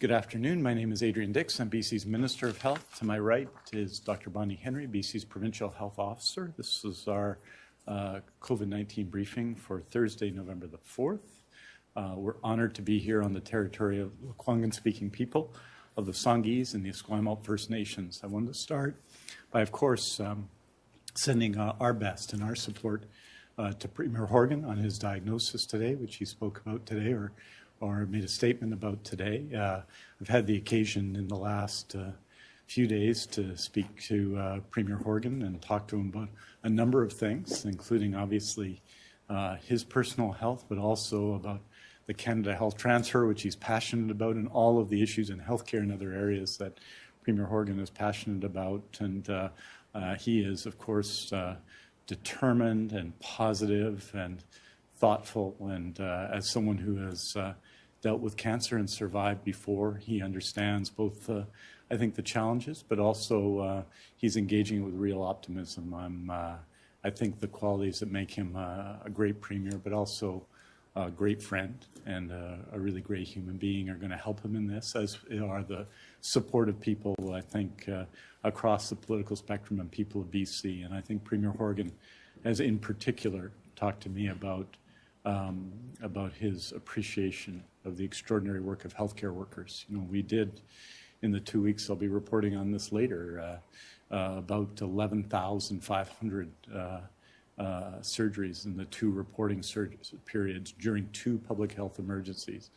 Good afternoon. My name is Adrian Dix. I'm BC's Minister of Health. To my right is Dr. Bonnie Henry, BC's Provincial Health Officer. This is our uh, COVID-19 briefing for Thursday, November the 4th. Uh, we're honored to be here on the territory of the Lekwungen-speaking people of the Songhees and the Esquimalt First Nations. I wanted to start by, of course, um, sending uh, our best and our support uh, to Premier Horgan on his diagnosis today, which he spoke about today, or or made a statement about today. Uh, I've had the occasion in the last uh, few days to speak to uh, Premier Horgan and talk to him about a number of things, including obviously uh, his personal health, but also about the Canada Health Transfer, which he's passionate about, and all of the issues in healthcare and other areas that Premier Horgan is passionate about. And uh, uh, he is, of course, determined and positive and thoughtful. And as someone who has dealt with cancer and survived before. He understands both, uh, I think, the challenges, but also uh, he's engaging with real optimism. I'm, uh, I think the qualities that make him uh, a great premier, but also a great friend and a really great human being are going to help him in this, as are the supportive people, I think, uh, across the political spectrum and people of BC. And I think Premier Horgan has in particular talked to me about um, about his appreciation of the extraordinary work of healthcare workers. You know, we did in the two weeks, I'll be reporting on this later, uh, uh, about 11,500 uh, uh, surgeries in the two reporting periods during two public health emergencies.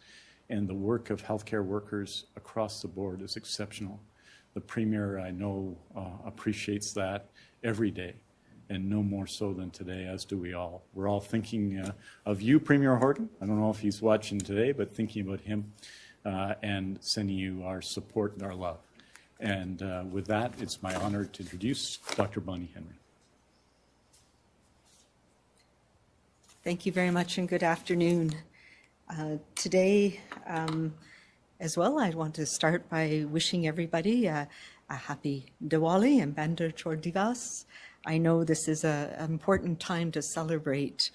And the work of healthcare workers across the board is exceptional. The Premier, I know, uh, appreciates that every day and no more so than today, as do we all. We're all thinking uh, of you, Premier Horgan. I don't know if he's watching today, but thinking about him uh, and sending you our support and our love. And uh, with that, it's my honor to introduce Dr. Bonnie Henry. Thank you very much and good afternoon. Uh, today, um, as well, I want to start by wishing everybody a happy Diwali and Bandi Chhor Divas. I know this is an important time to celebrate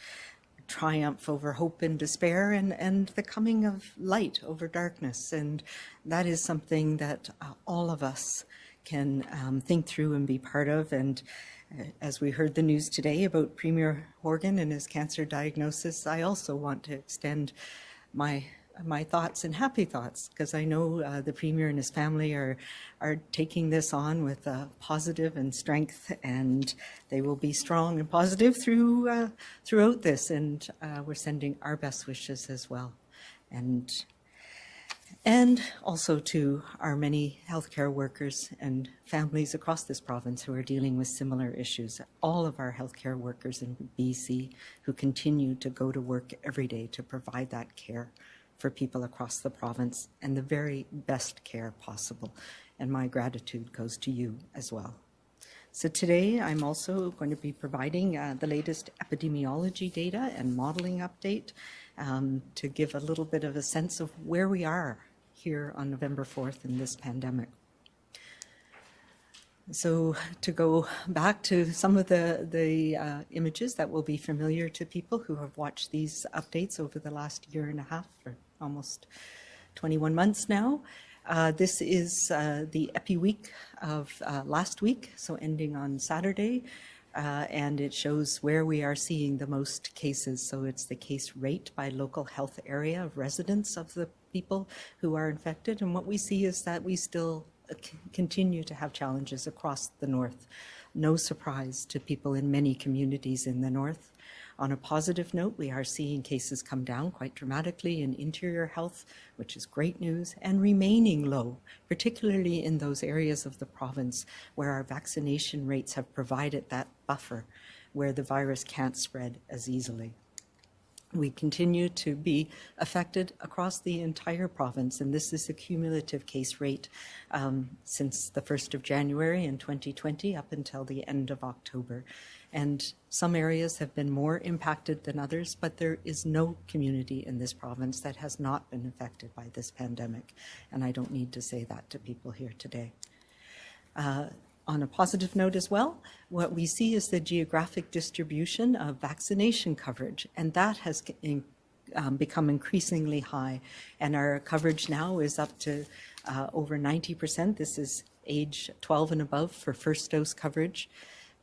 triumph over hope and despair and, and the coming of light over darkness. And that is something that uh, all of us can um, think through and be part of. And uh, as we heard the news today about Premier Horgan and his cancer diagnosis, I also want to extend my my thoughts and happy thoughts because I know uh, the Premier and his family are are taking this on with uh, positive and strength and they will be strong and positive through uh, throughout this. And uh, we're sending our best wishes as well. And and also to our many healthcare workers and families across this province who are dealing with similar issues. All of our healthcare workers in BC who continue to go to work every day to provide that care for people across the province and the very best care possible. And my gratitude goes to you as well. So today I'm also going to be providing uh, the latest epidemiology data and modeling update um, to give a little bit of a sense of where we are here on November 4th in this pandemic. So to go back to some of the, the uh, images that will be familiar to people who have watched these updates over the last year and a half or almost 21 months now. Uh, this is uh, the Epi Week of uh, last week, so ending on Saturday, uh, and it shows where we are seeing the most cases. So it's the case rate by local health area of residents of the people who are infected. And what we see is that we still uh, continue to have challenges across the north. No surprise to people in many communities in the north. On a positive note, we are seeing cases come down quite dramatically in interior health, which is great news, and remaining low, particularly in those areas of the province where our vaccination rates have provided that buffer where the virus can't spread as easily. We continue to be affected across the entire province, and this is a cumulative case rate um, since the 1st of January in 2020 up until the end of October. And some areas have been more impacted than others, but there is no community in this province that has not been affected by this pandemic. And I don't need to say that to people here today. Uh, on a positive note as well, what we see is the geographic distribution of vaccination coverage, and that has um, become increasingly high. And our coverage now is up to uh, over 90%. This is age 12 and above for first dose coverage.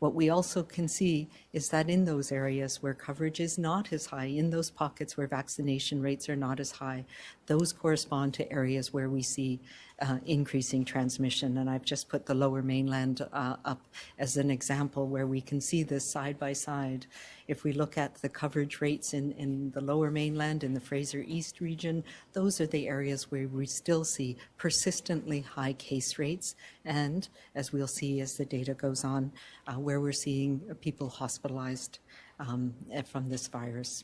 What we also can see is that in those areas where coverage is not as high, in those pockets where vaccination rates are not as high, those correspond to areas where we see uh, increasing transmission. And I've just put the lower mainland uh, up as an example where we can see this side by side. If we look at the coverage rates in, in the lower mainland, in the Fraser East region, those are the areas where we still see persistently high case rates. And as we'll see as the data goes on, uh, where we're seeing people hospitalized um, from this virus.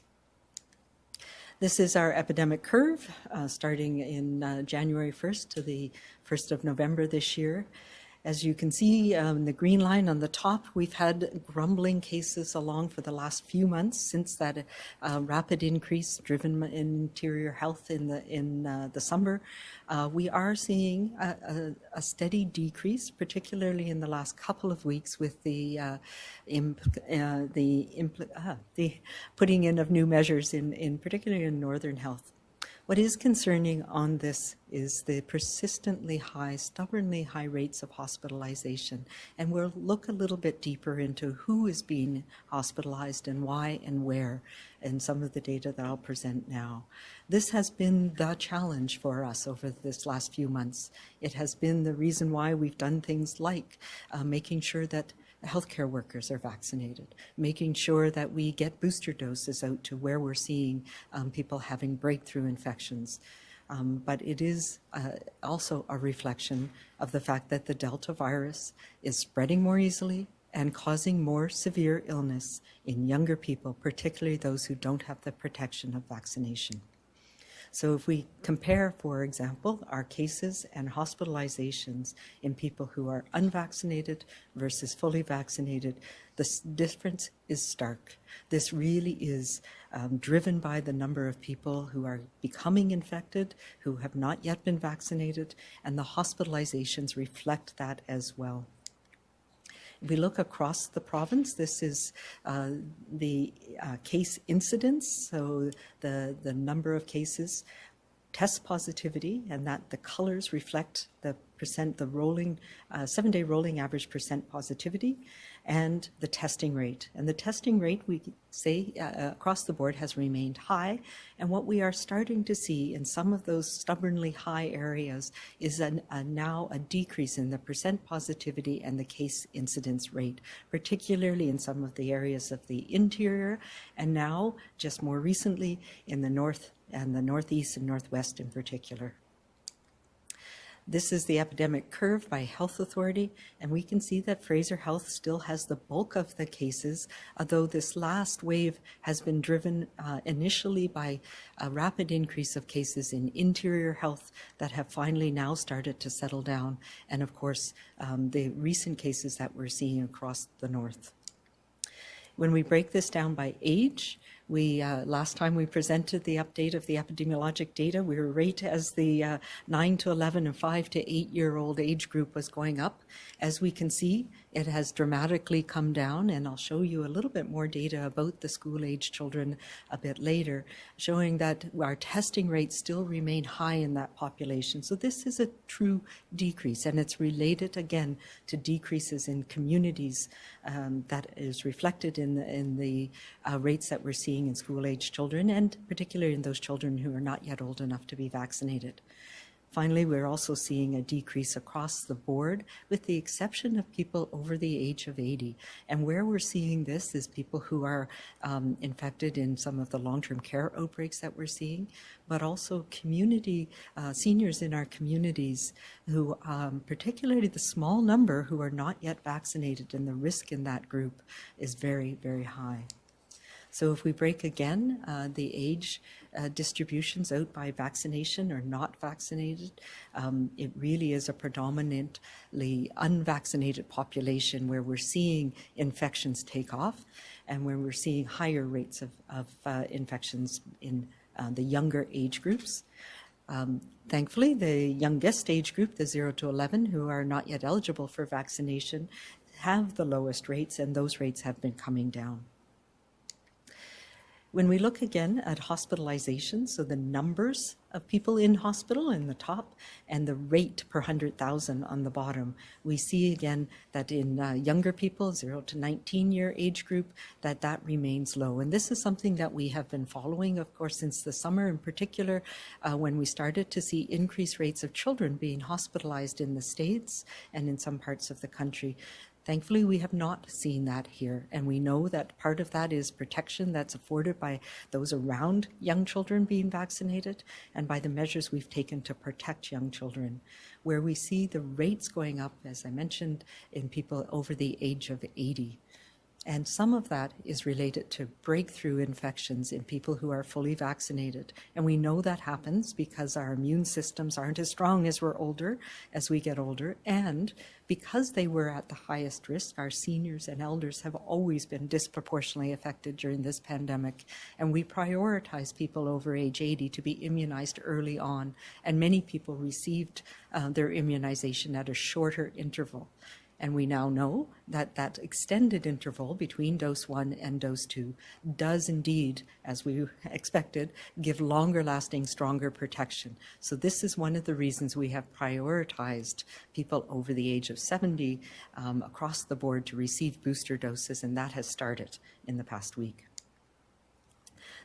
This is our epidemic curve, uh, starting in uh, January 1st to the 1st of November this year. As you can see, um, the green line on the top, we've had grumbling cases along for the last few months since that uh, rapid increase driven in interior health in the in uh, the summer. Uh, we are seeing a, a, a, steady decrease, particularly in the last couple of weeks with the uh, imp, uh, the, ah, the putting in of new measures in, in particularly in northern health. What is concerning on this is the persistently high, stubbornly high rates of hospitalization. And we'll look a little bit deeper into who is being hospitalized and why and where in some of the data that I'll present now. This has been the challenge for us over this last few months. It has been the reason why we've done things like uh, making sure that healthcare workers are vaccinated, making sure that we get booster doses out to where we're seeing um, people having breakthrough infections. Um, but it is uh, also a reflection of the fact that the Delta virus is spreading more easily and causing more severe illness in younger people, particularly those who don't have the protection of vaccination. So if we compare, for example, our cases and hospitalizations in people who are unvaccinated versus fully vaccinated, the difference is stark. This really is um, driven by the number of people who are becoming infected, who have not yet been vaccinated, and the hospitalizations reflect that as well. We look across the province, this is uh, the uh, case incidence, so the, the number of cases, test positivity, and that the colors reflect the percent, the rolling, uh, seven-day rolling average percent positivity, and the testing rate. And the testing rate, we say uh, uh, across the board, has remained high. And what we are starting to see in some of those stubbornly high areas is an, a, now a decrease in the percent positivity and the case incidence rate, particularly in some of the areas of the interior, and now, just more recently, in the north and the northeast and northwest in particular. This is the epidemic curve by health authority, and we can see that Fraser Health still has the bulk of the cases, although this last wave has been driven uh, initially by a rapid increase of cases in interior health that have finally now started to settle down, and of course, um, the recent cases that we're seeing across the north. When we break this down by age, we uh, last time we presented the update of the epidemiologic data, we were right as the uh, 9 to 11 and 5 to 8 year old age group was going up. As we can see, it has dramatically come down, and I'll show you a little bit more data about the school age children a bit later, showing that our testing rates still remain high in that population. So this is a true decrease, and it's related again to decreases in communities um, that is reflected in the, in the uh, rates that we're seeing in school age children, and particularly in those children who are not yet old enough to be vaccinated. Finally, we're also seeing a decrease across the board, with the exception of people over the age of 80. And where we're seeing this is people who are um, infected in some of the long-term care outbreaks that we're seeing, but also community, uh, seniors in our communities who, um, particularly the small number who are not yet vaccinated, and the risk in that group is very, very high. So if we break again uh, the age uh, distributions out by vaccination or not vaccinated, um, it really is a predominantly unvaccinated population where we're seeing infections take off and where we're seeing higher rates of, of uh, infections in uh, the younger age groups. Um, thankfully, the youngest age group, the 0 to 11, who are not yet eligible for vaccination, have the lowest rates, and those rates have been coming down. When we look again at hospitalization, so the numbers of people in hospital in the top and the rate per 100,000 on the bottom, we see again that in uh, younger people, 0 to 19 year age group, that that remains low. And this is something that we have been following, of course, since the summer in particular, uh, when we started to see increased rates of children being hospitalized in the States and in some parts of the country. Thankfully, we have not seen that here, and we know that part of that is protection that's afforded by those around young children being vaccinated and by the measures we've taken to protect young children. Where we see the rates going up, as I mentioned, in people over the age of 80. And some of that is related to breakthrough infections in people who are fully vaccinated. And we know that happens because our immune systems aren't as strong as we're older, as we get older. And because they were at the highest risk, our seniors and elders have always been disproportionately affected during this pandemic. And we prioritize people over age 80 to be immunized early on. And many people received uh, their immunization at a shorter interval. And we now know that that extended interval between dose one and dose two does indeed, as we expected, give longer lasting, stronger protection. So this is one of the reasons we have prioritized people over the age of 70 um, across the board to receive booster doses, and that has started in the past week.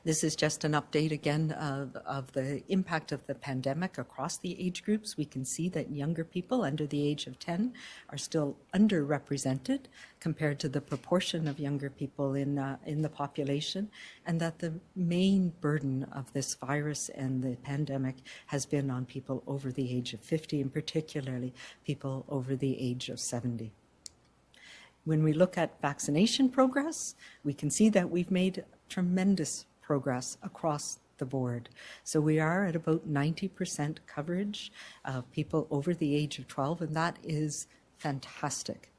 This is just an update again of, of, the impact of the pandemic across the age groups. We can see that younger people under the age of 10 are still underrepresented compared to the proportion of younger people in, uh, in the population, and that the main burden of this virus and the pandemic has been on people over the age of 50, and particularly people over the age of 70. When we look at vaccination progress, we can see that we've made tremendous progress across the board. So we are at about 90% coverage of people over the age of 12, and that is fantastic.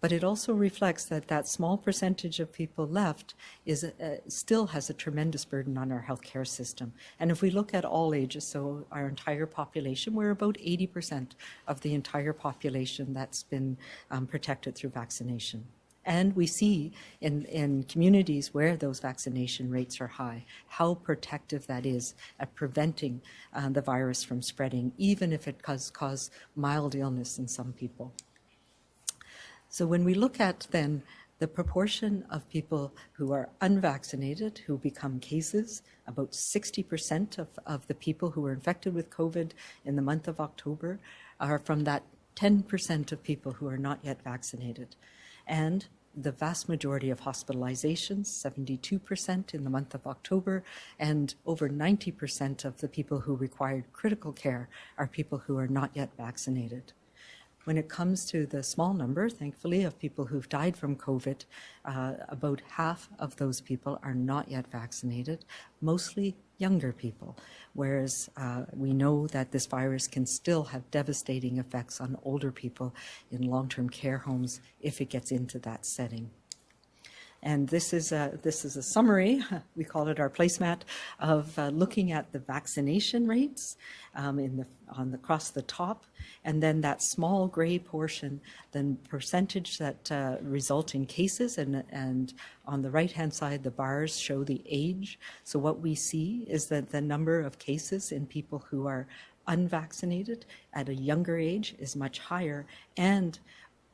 But it also reflects that that small percentage of people left is uh, still has a tremendous burden on our healthcare system. And if we look at all ages, so our entire population, we're about 80% of the entire population that's been um, protected through vaccination. And we see in, in communities where those vaccination rates are high, how protective that is at preventing uh, the virus from spreading, even if it does cause mild illness in some people. So when we look at then the proportion of people who are unvaccinated who become cases, about 60% of, of the people who were infected with COVID in the month of October are from that 10% of people who are not yet vaccinated and the vast majority of hospitalizations, 72% in the month of October, and over 90% of the people who required critical care are people who are not yet vaccinated. When it comes to the small number, thankfully, of people who've died from COVID, uh, about half of those people are not yet vaccinated, mostly younger people, whereas uh, we know that this virus can still have devastating effects on older people in long-term care homes if it gets into that setting. And this is a, this is a summary, we call it our placemat, of uh, looking at the vaccination rates um, in the, on the, across the top, and then that small gray portion, the percentage that uh, result in cases, and, and on the right-hand side, the bars show the age. So what we see is that the number of cases in people who are unvaccinated at a younger age is much higher, and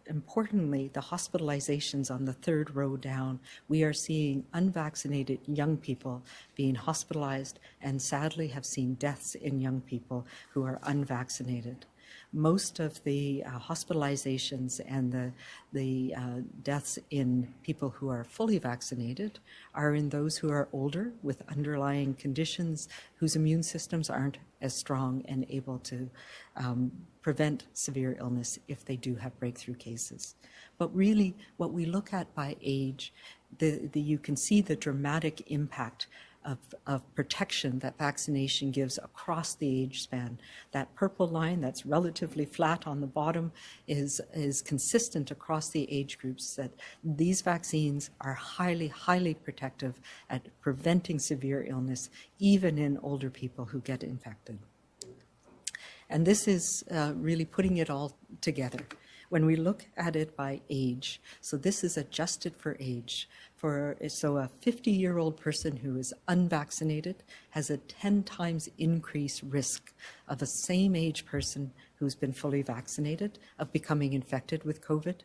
importantly, the hospitalizations on the third row down, we are seeing unvaccinated young people being hospitalized and sadly have seen deaths in young people who are unvaccinated most of the uh, hospitalizations and the, the uh, deaths in people who are fully vaccinated are in those who are older with underlying conditions whose immune systems aren't as strong and able to um, prevent severe illness if they do have breakthrough cases. But really, what we look at by age, the, the, you can see the dramatic impact of, of protection that vaccination gives across the age span. That purple line that's relatively flat on the bottom is, is consistent across the age groups that these vaccines are highly, highly protective at preventing severe illness, even in older people who get infected. And this is uh, really putting it all together when we look at it by age, so this is adjusted for age, For, so a 50-year-old person who is unvaccinated has a 10 times increased risk of a same age person who's been fully vaccinated of becoming infected with COVID.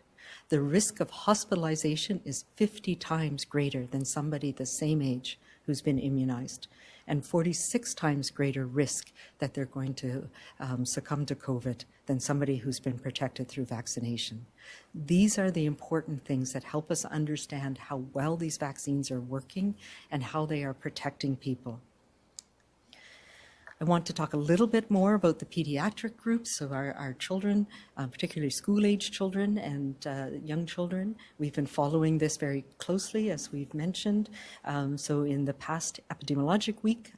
The risk of hospitalization is 50 times greater than somebody the same age who's been immunized, and 46 times greater risk that they're going to um, succumb to COVID than somebody who's been protected through vaccination. These are the important things that help us understand how well these vaccines are working and how they are protecting people. I want to talk a little bit more about the pediatric groups, of our, our children, uh, particularly school-age children and uh, young children. We've been following this very closely, as we've mentioned. Um, so in the past epidemiologic week,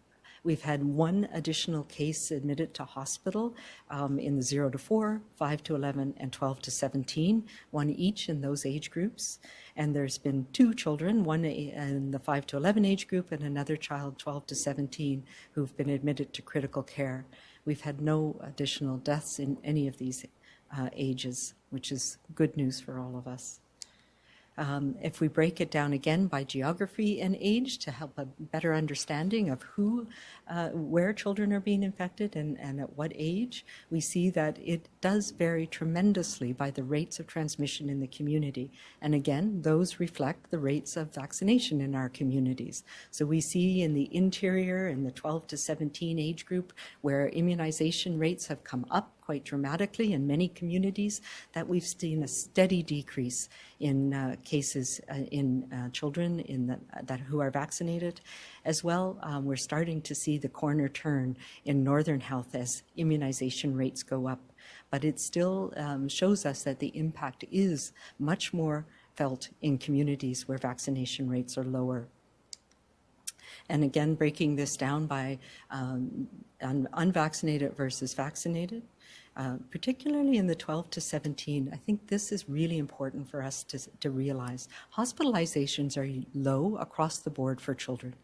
We've had one additional case admitted to hospital um, in the 0 to 4, 5 to 11, and 12 to 17, one each in those age groups. And there's been two children, one in the 5 to 11 age group and another child 12 to 17 who've been admitted to critical care. We've had no additional deaths in any of these uh, ages, which is good news for all of us. Um, if we break it down again by geography and age to help a better understanding of who, uh, where children are being infected and, and at what age, we see that it does vary tremendously by the rates of transmission in the community. And again, those reflect the rates of vaccination in our communities. So we see in the interior in the 12 to 17 age group where immunization rates have come up quite dramatically in many communities, that we've seen a steady decrease in uh, cases uh, in uh, children in the, that who are vaccinated. As well, um, we're starting to see the corner turn in Northern Health as immunization rates go up. But it still um, shows us that the impact is much more felt in communities where vaccination rates are lower. And again, breaking this down by um, un unvaccinated versus vaccinated, uh, particularly in the 12 to 17, I think this is really important for us to, to realize. Hospitalizations are low across the board for children.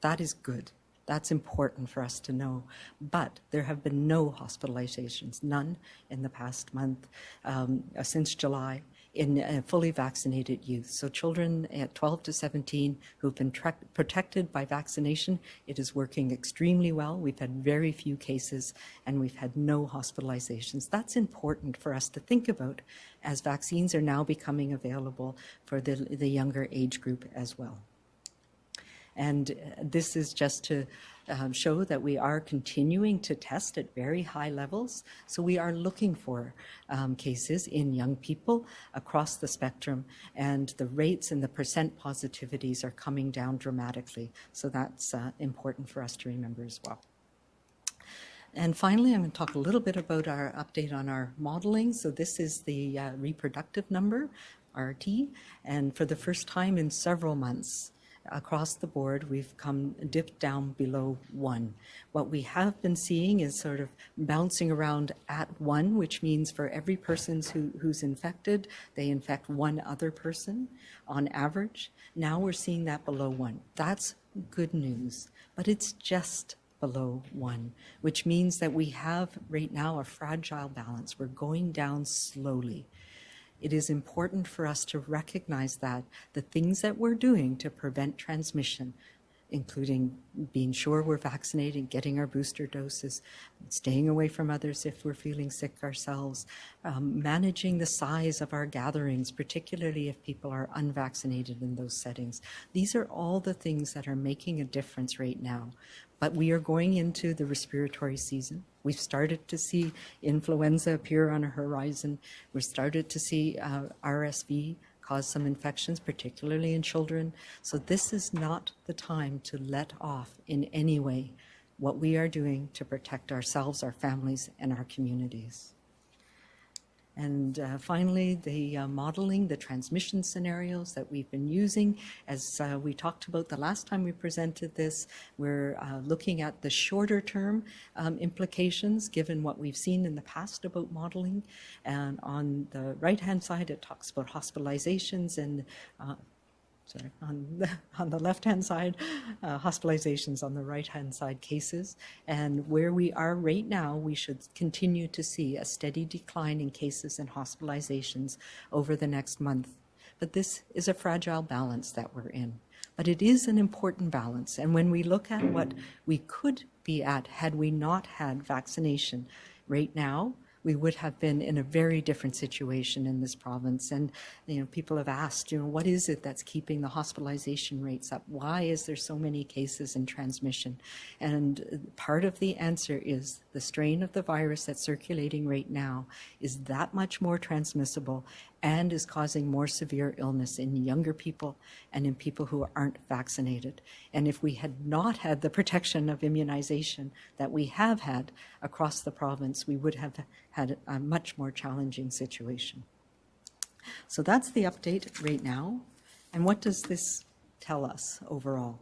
That is good. That's important for us to know. But there have been no hospitalizations, none in the past month um, since July in uh, fully vaccinated youth. So children at 12 to 17 who've been protected by vaccination, it is working extremely well. We've had very few cases and we've had no hospitalizations. That's important for us to think about as vaccines are now becoming available for the, the younger age group as well. And uh, this is just to um, show that we are continuing to test at very high levels. So we are looking for um, cases in young people across the spectrum, and the rates and the percent positivities are coming down dramatically. So that's uh, important for us to remember as well. And finally, I'm going to talk a little bit about our update on our modeling. So this is the uh, reproductive number, RT, and for the first time in several months, across the board, we've come dipped down below one. What we have been seeing is sort of bouncing around at one, which means for every person who, who's infected, they infect one other person on average. Now we're seeing that below one. That's good news, but it's just below one, which means that we have right now a fragile balance. We're going down slowly it is important for us to recognize that the things that we're doing to prevent transmission, including being sure we're vaccinated, getting our booster doses, staying away from others if we're feeling sick ourselves, um, managing the size of our gatherings, particularly if people are unvaccinated in those settings. These are all the things that are making a difference right now. But we are going into the respiratory season. We've started to see influenza appear on a horizon. We've started to see uh, RSV cause some infections, particularly in children. So this is not the time to let off in any way what we are doing to protect ourselves, our families, and our communities. And uh, finally, the uh, modeling, the transmission scenarios that we've been using. As uh, we talked about the last time we presented this, we're uh, looking at the shorter term um, implications given what we've seen in the past about modeling. And on the right-hand side, it talks about hospitalizations and uh, sorry, on the, on the left-hand side, uh, hospitalizations on the right-hand side cases. And where we are right now, we should continue to see a steady decline in cases and hospitalizations over the next month. but this is a fragile balance that we're in. But it is an important balance. And when we look at what we could be at had we not had vaccination right now, we would have been in a very different situation in this province. And, you know, people have asked, you know, what is it that's keeping the hospitalization rates up? Why is there so many cases in transmission? And part of the answer is the strain of the virus that's circulating right now is that much more transmissible and is causing more severe illness in younger people and in people who aren't vaccinated. And if we had not had the protection of immunization that we have had across the province, we would have had a much more challenging situation. So that's the update right now. And what does this tell us overall?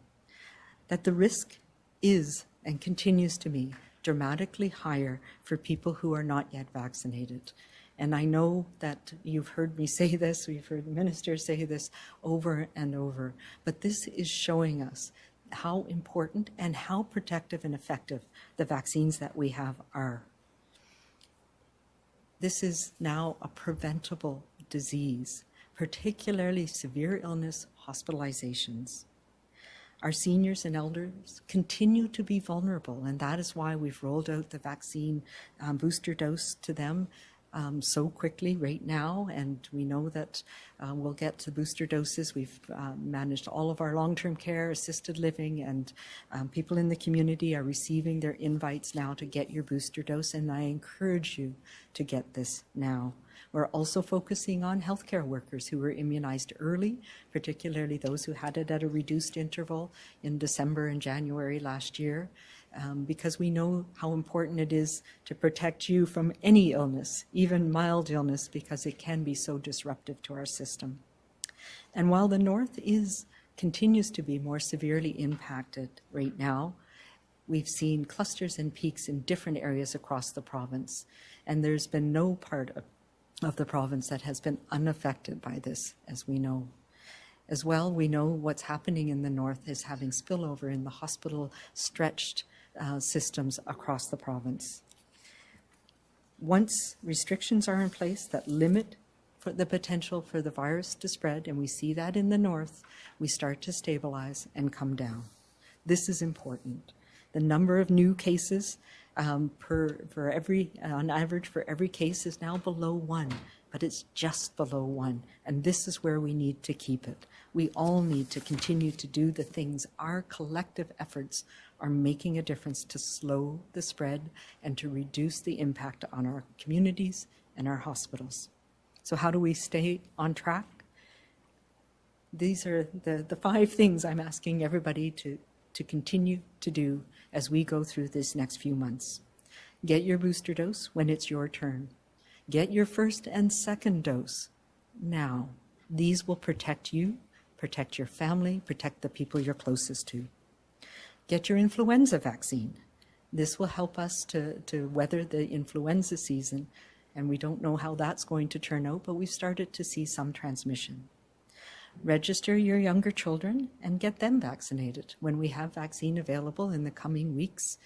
That the risk is and continues to be dramatically higher for people who are not yet vaccinated. And I know that you've heard me say this, we've heard ministers say this over and over, but this is showing us how important and how protective and effective the vaccines that we have are. This is now a preventable disease, particularly severe illness hospitalizations. Our seniors and elders continue to be vulnerable, and that is why we've rolled out the vaccine um, booster dose to them um, so quickly right now, and we know that uh, we'll get to booster doses. We've uh, managed all of our long-term care, assisted living, and um, people in the community are receiving their invites now to get your booster dose, and I encourage you to get this now. We're also focusing on healthcare workers who were immunized early, particularly those who had it at a reduced interval in December and January last year um, because we know how important it is to protect you from any illness, even mild illness, because it can be so disruptive to our system. And while the North is continues to be more severely impacted right now, we've seen clusters and peaks in different areas across the province, and there's been no part of, of the province that has been unaffected by this, as we know. As well, we know what's happening in the north is having spillover in the hospital stretched uh, systems across the province. Once restrictions are in place that limit the potential for the virus to spread, and we see that in the north, we start to stabilize and come down. This is important. The number of new cases um, per for every on average for every case is now below one, but it's just below one, and this is where we need to keep it. We all need to continue to do the things our collective efforts are making a difference to slow the spread and to reduce the impact on our communities and our hospitals. So how do we stay on track? These are the, the five things I'm asking everybody to, to continue to do as we go through this next few months. Get your booster dose when it's your turn. Get your first and second dose now. These will protect you, protect your family, protect the people you're closest to. Get your influenza vaccine. This will help us to, to weather the influenza season, and we don't know how that's going to turn out, but we've started to see some transmission. Register your younger children and get them vaccinated. When we have vaccine available in the coming weeks,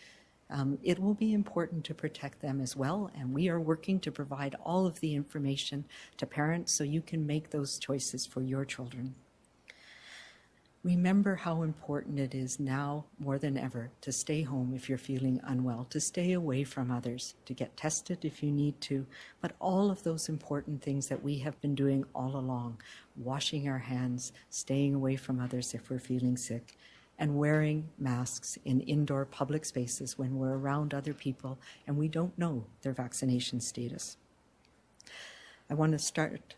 um, it will be important to protect them as well, and we are working to provide all of the information to parents so you can make those choices for your children. Remember how important it is now more than ever to stay home if you're feeling unwell, to stay away from others, to get tested if you need to, but all of those important things that we have been doing all along, washing our hands, staying away from others if we're feeling sick, and wearing masks in indoor public spaces when we're around other people and we don't know their vaccination status. I want to start,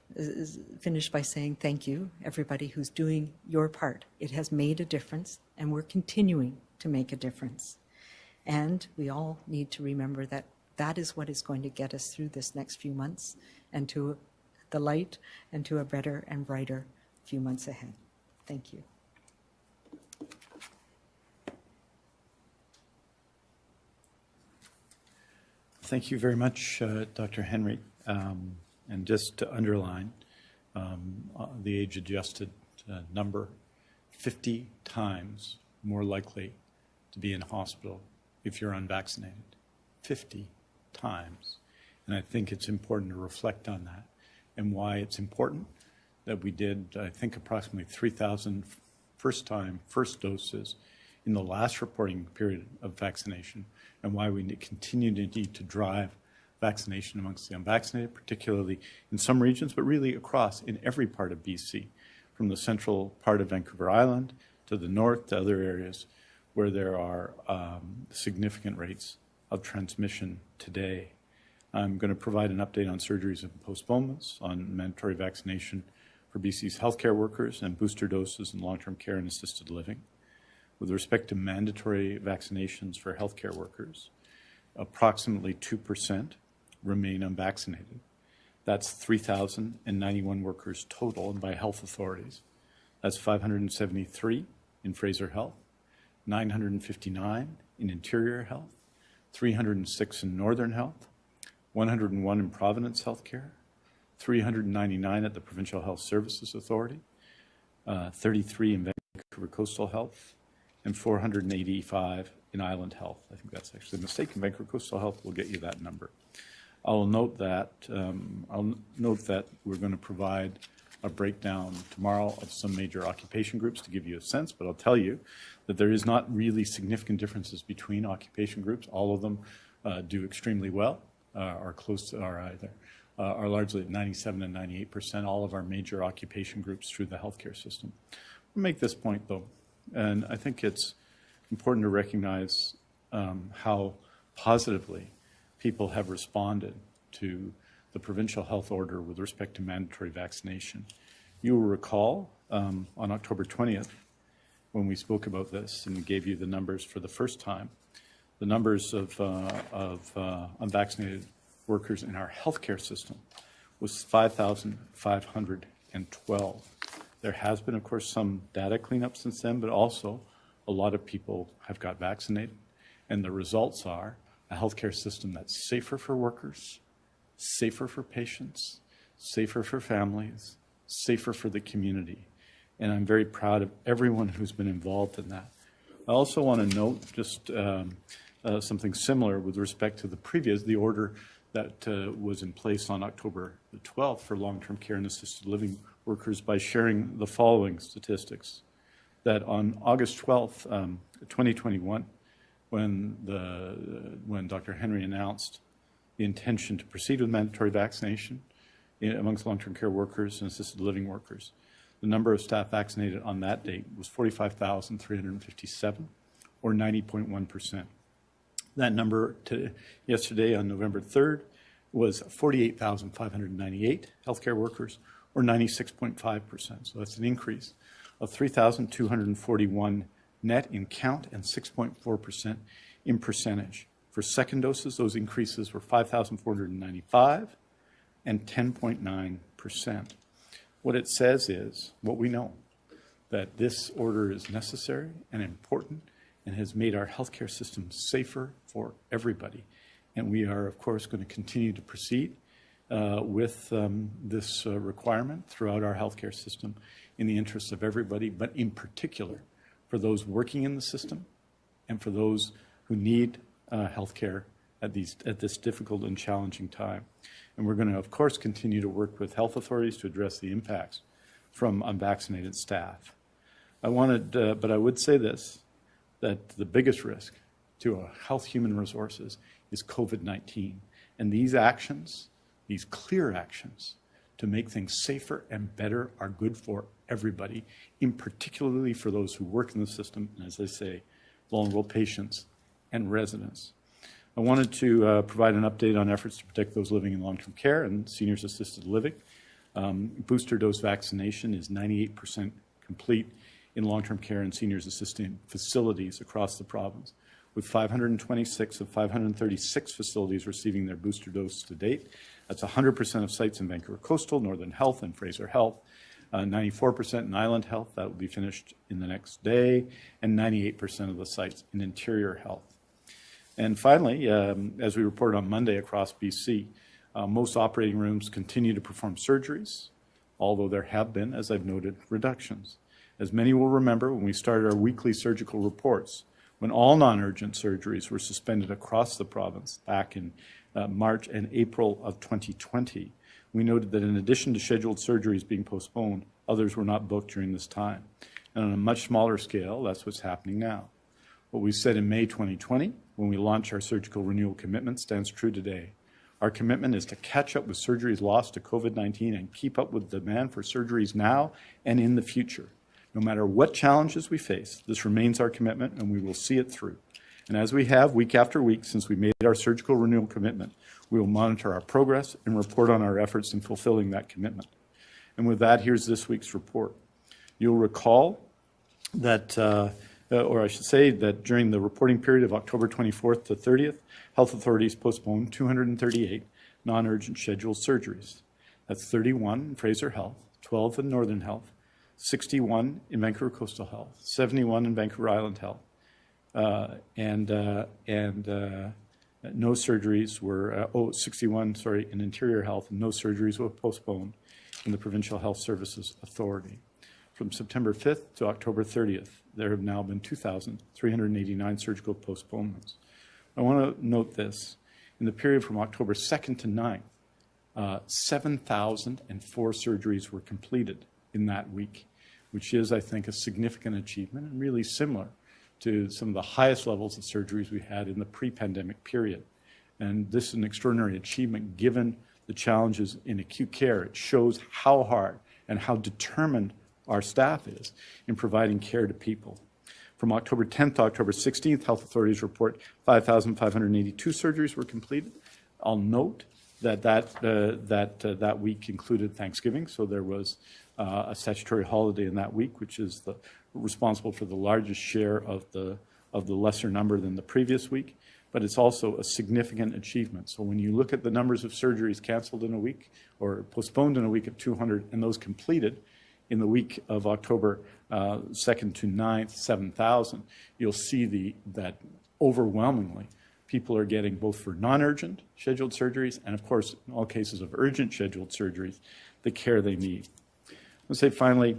finish by saying thank you, everybody who's doing your part. It has made a difference, and we're continuing to make a difference. And we all need to remember that that is what is going to get us through this next few months and to the light and to a better and brighter few months ahead. Thank you. Thank you very much, uh, Dr. Henry. Um, and just to underline um, uh, the age-adjusted uh, number, 50 times more likely to be in hospital if you're unvaccinated. 50 times. And I think it's important to reflect on that and why it's important that we did, I think, approximately 3,000 first-time, first doses in the last reporting period of vaccination, and why we continue to need to drive vaccination amongst the unvaccinated, particularly in some regions, but really across in every part of BC, from the central part of Vancouver Island to the north to other areas where there are um, significant rates of transmission today. I'm going to provide an update on surgeries and postponements, on mandatory vaccination for BC's healthcare workers and booster doses in long-term care and assisted living. With respect to mandatory vaccinations for healthcare workers, approximately 2% remain unvaccinated. That's 3,091 workers total and by health authorities. That's 573 in Fraser Health, 959 in Interior Health, 306 in Northern Health, 101 in Providence Healthcare, 399 at the Provincial Health Services Authority, uh, 33 in Vancouver Coastal Health, and 485 in Island Health. I think that's actually a mistake. In Vancouver Coastal Health, we'll get you that number. I'll note that um, I'll note that we're going to provide a breakdown tomorrow of some major occupation groups to give you a sense, but I'll tell you that there is not really significant differences between occupation groups. All of them uh, do extremely well, uh, are close to, are either, uh, are largely at 97 and 98 percent, all of our major occupation groups through the healthcare system. I'll make this point though, and I think it's important to recognize um, how positively people have responded to the provincial health order with respect to mandatory vaccination. You will recall um, on October 20th, when we spoke about this and gave you the numbers for the first time, the numbers of, uh, of uh, unvaccinated workers in our healthcare system was 5,512. There has been, of course, some data cleanup since then, but also a lot of people have got vaccinated. And the results are a healthcare system that's safer for workers, safer for patients, safer for families, safer for the community. And I'm very proud of everyone who's been involved in that. I also want to note just um, uh, something similar with respect to the previous, the order that uh, was in place on October the 12th for long-term care and assisted living workers by sharing the following statistics. That on August 12th, um, 2021, when, the, when Dr. Henry announced the intention to proceed with mandatory vaccination in, amongst long-term care workers and assisted living workers. The number of staff vaccinated on that date was 45,357, or 90.1%. That number to yesterday on November 3rd was 48,598 healthcare workers, or 96.5%. So that's an increase of 3,241 net in count and 6.4% in percentage. For second doses, those increases were 5,495 and 10.9%. What it says is what we know that this order is necessary and important and has made our healthcare system safer for everybody. And we are, of course, going to continue to proceed uh, with um, this uh, requirement throughout our healthcare system in the interests of everybody, but in particular for those working in the system and for those who need uh, health care at, these, at this difficult and challenging time. And we're going to, of course, continue to work with health authorities to address the impacts from unvaccinated staff. I wanted, uh, but I would say this, that the biggest risk to our health human resources is COVID-19. And these actions, these clear actions to make things safer and better are good for everybody, in particularly for those who work in the system, and as I say, vulnerable patients and residents. I wanted to uh, provide an update on efforts to protect those living in long-term care and seniors assisted living. Um, booster dose vaccination is 98% complete in long-term care and seniors assisted facilities across the province, with 526 of 536 facilities receiving their booster dose to date. That's 100% of sites in Vancouver Coastal, Northern Health, and Fraser Health. 94% uh, in Island Health, that will be finished in the next day, and 98% of the sites in Interior Health. And finally, um, as we reported on Monday across BC, uh, most operating rooms continue to perform surgeries, although there have been, as I've noted, reductions. As many will remember, when we started our weekly surgical reports, when all non-urgent surgeries were suspended across the province back in uh, March and April of 2020, We noted that in addition to scheduled surgeries being postponed, others were not booked during this time. And on a much smaller scale, that's what's happening now. What we said in May 2020, when we launched our surgical renewal commitment, stands true today. Our commitment is to catch up with surgeries lost to COVID-19 and keep up with demand for surgeries now and in the future. No matter what challenges we face, this remains our commitment and we will see it through. And as we have week after week since we made our surgical renewal commitment, we will monitor our progress and report on our efforts in fulfilling that commitment. And with that, here's this week's report. You'll recall that, uh, or I should say that during the reporting period of October 24th to 30th, health authorities postponed 238 non-urgent scheduled surgeries. That's 31 in Fraser Health, 12 in Northern Health, 61 in Vancouver Coastal Health, 71 in Vancouver Island Health, uh, and uh, and uh, no surgeries were, uh, oh, 61, sorry, in Interior Health, no surgeries were postponed in the Provincial Health Services Authority. From September 5th to October 30th, there have now been 2,389 surgical postponements. I want to note this. In the period from October 2nd to 9th, uh, 7,004 surgeries were completed in that week, which is, I think, a significant achievement and really similar to some of the highest levels of surgeries we had in the pre-pandemic period. And this is an extraordinary achievement given the challenges in acute care. It shows how hard and how determined our staff is in providing care to people. From October 10th to October 16th, health authorities report 5,582 surgeries were completed. I'll note that that, uh, that, uh, that week included Thanksgiving, so there was uh, a statutory holiday in that week, which is the, responsible for the largest share of the, of the lesser number than the previous week. But it's also a significant achievement. So when you look at the numbers of surgeries canceled in a week or postponed in a week of 200 and those completed in the week of October uh, 2nd to 9th, 7,000, you'll see the, that overwhelmingly people are getting both for non-urgent scheduled surgeries and of course in all cases of urgent scheduled surgeries, the care they need. I'll say finally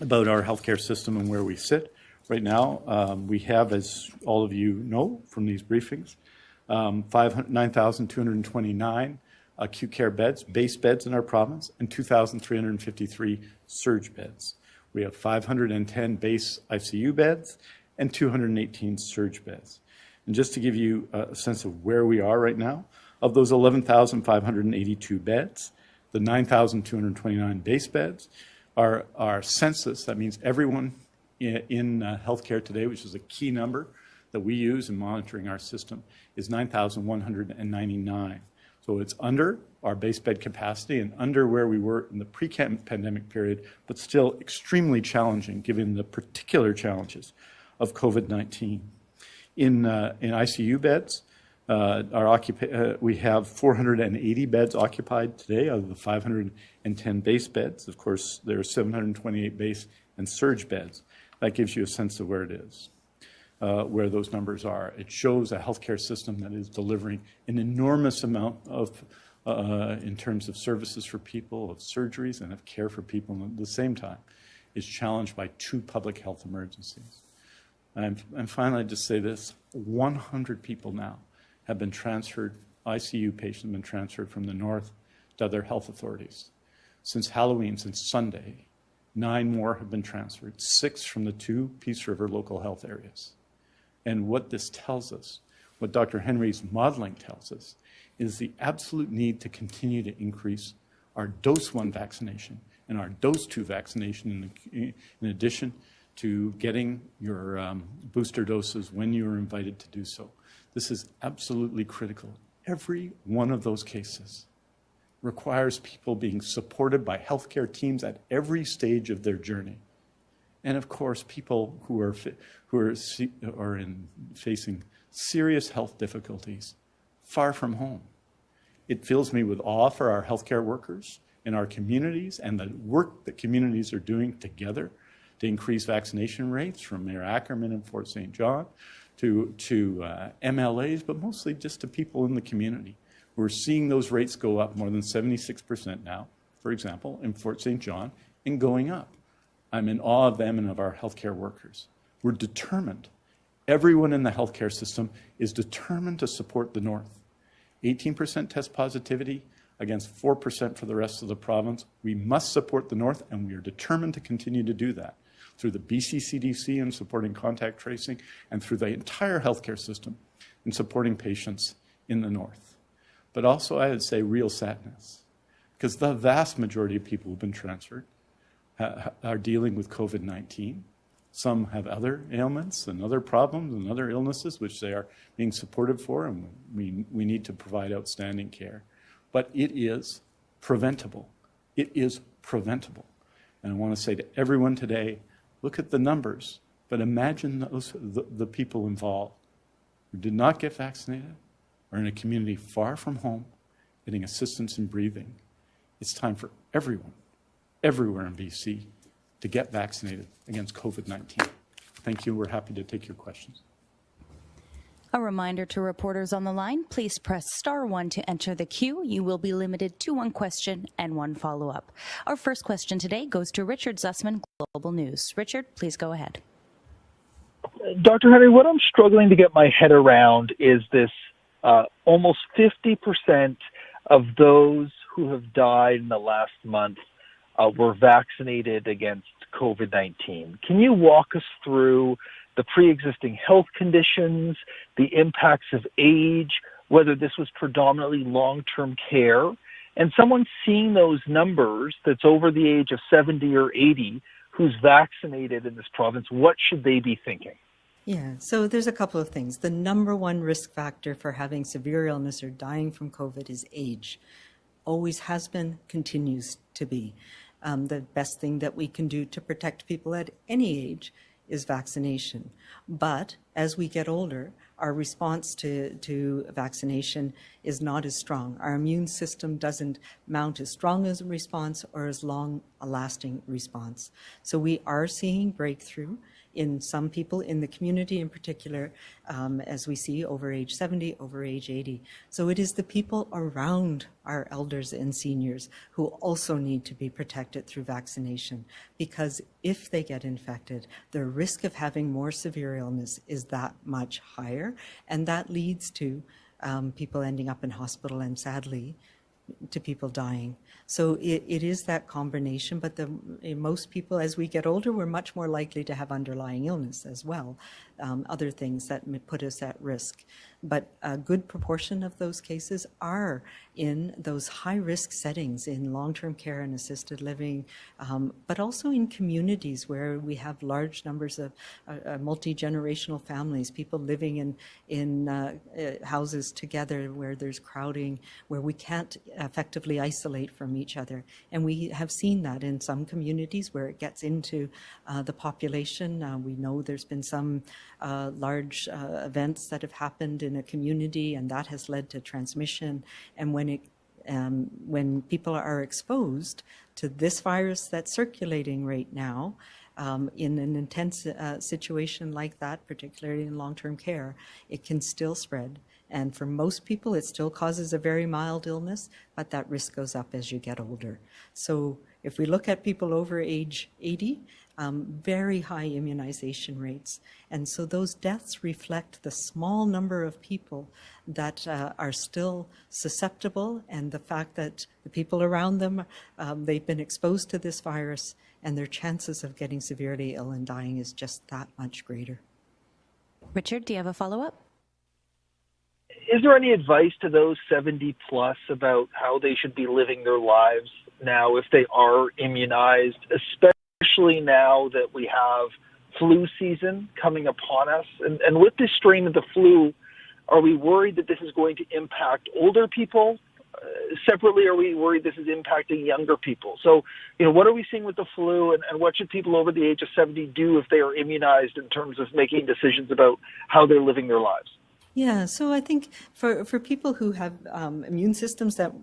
about our healthcare system and where we sit. Right now, um, we have, as all of you know from these briefings, um, 9,229 acute care beds, base beds in our province, and 2,353 surge beds. We have 510 base ICU beds and 218 surge beds. And just to give you a sense of where we are right now, of those 11,582 beds, the 9,229 base beds, our, our census, that means everyone in, in uh, healthcare today, which is a key number that we use in monitoring our system, is 9,199. So it's under our base bed capacity and under where we were in the pre-pandemic period, but still extremely challenging given the particular challenges of COVID-19. In, uh, in ICU beds, uh, our uh, we have 480 beds occupied today out of the 510 base beds. Of course, there are 728 base and surge beds. That gives you a sense of where it is, uh, where those numbers are. It shows a healthcare system that is delivering an enormous amount of, uh, in terms of services for people, of surgeries, and of care for people, and at the same time is challenged by two public health emergencies. And, and finally, I'd just say this, 100 people now have been transferred, ICU patients have been transferred from the north to other health authorities. Since Halloween, since Sunday, nine more have been transferred, six from the two Peace River local health areas. And what this tells us, what Dr. Henry's modeling tells us, is the absolute need to continue to increase our dose one vaccination and our dose two vaccination in, in addition to getting your um, booster doses when you are invited to do so. This is absolutely critical. Every one of those cases requires people being supported by healthcare teams at every stage of their journey. And of course, people who are, who are, are in facing serious health difficulties far from home. It fills me with awe for our healthcare workers in our communities and the work that communities are doing together to increase vaccination rates from Mayor Ackerman in Fort St. John to, to uh, MLAs, but mostly just to people in the community. We're seeing those rates go up more than 76% now, for example, in Fort St. John, and going up. I'm in awe of them and of our healthcare workers. We're determined. Everyone in the healthcare system is determined to support the North. 18% test positivity, against 4% for the rest of the province. We must support the North, and we are determined to continue to do that through the BC CDC in supporting contact tracing and through the entire healthcare system in supporting patients in the North. But also, I would say, real sadness, because the vast majority of people who've been transferred uh, are dealing with COVID 19. Some have other ailments and other problems and other illnesses, which they are being supported for, and we, we need to provide outstanding care. But it is preventable. It is preventable. And I want to say to everyone today look at the numbers, but imagine those, the, the people involved who did not get vaccinated are in a community far from home getting assistance in breathing. It's time for everyone, everywhere in BC, to get vaccinated against COVID 19. Thank you. We're happy to take your questions. A reminder to reporters on the line, please press star one to enter the queue. You will be limited to one question and one follow-up. Our first question today goes to Richard Zussman, Global News. Richard, please go ahead. Dr. Henry, what I'm struggling to get my head around is this uh, almost 50% of those who have died in the last month uh, were vaccinated against COVID 19. Can you walk us through the pre existing health conditions, the impacts of age, whether this was predominantly long term care? And someone seeing those numbers that's over the age of 70 or 80 who's vaccinated in this province, what should they be thinking? Yeah, so there's a couple of things. The number one risk factor for having severe illness or dying from COVID is age. Always has been, continues to be. Um, the best thing that we can do to protect people at any age is vaccination. But as we get older, our response to, to vaccination is not as strong. Our immune system doesn't mount as strong as a response or as long a lasting response. So we are seeing breakthrough in some people in the community in particular, um, as we see over age 70, over age 80. So it is the people around our elders and seniors who also need to be protected through vaccination because if they get infected, the risk of having more severe illness is that much higher. And that leads to um, people ending up in hospital and sadly, to people dying. So it, it is that combination, but the, most people, as we get older, we're much more likely to have underlying illness as well, um, other things that put us at risk. But a good proportion of those cases are in those high-risk settings in long-term care and assisted living, um, but also in communities where we have large numbers of uh, uh, multi-generational families, people living in, in uh, uh, houses together where there's crowding, where we can't effectively isolate from each other. And we have seen that in some communities where it gets into uh, the population. Uh, we know there's been some large events that have happened in a community and that has led to transmission. And when it um, when people are exposed to this virus that's circulating right now, um, in an intense uh, situation like that, particularly in long-term care, it can still spread. And for most people, it still causes a very mild illness, but that risk goes up as you get older. So if we look at people over age 80, um, very high immunization rates. And so those deaths reflect the small number of people that uh, are still susceptible and the fact that the people around them, um, they've been exposed to this virus and their chances of getting severely ill and dying is just that much greater. Richard, do you have a follow-up? Is there any advice to those 70 plus about how they should be living their lives now if they are immunized, especially especially now that we have flu season coming upon us. And, and with this strain of the flu, are we worried that this is going to impact older people? Uh, separately, are we worried this is impacting younger people? So, you know, what are we seeing with the flu, and, and what should people over the age of 70 do if they are immunized in terms of making decisions about how they're living their lives? Yeah, so I think for, for people who have um, immune systems that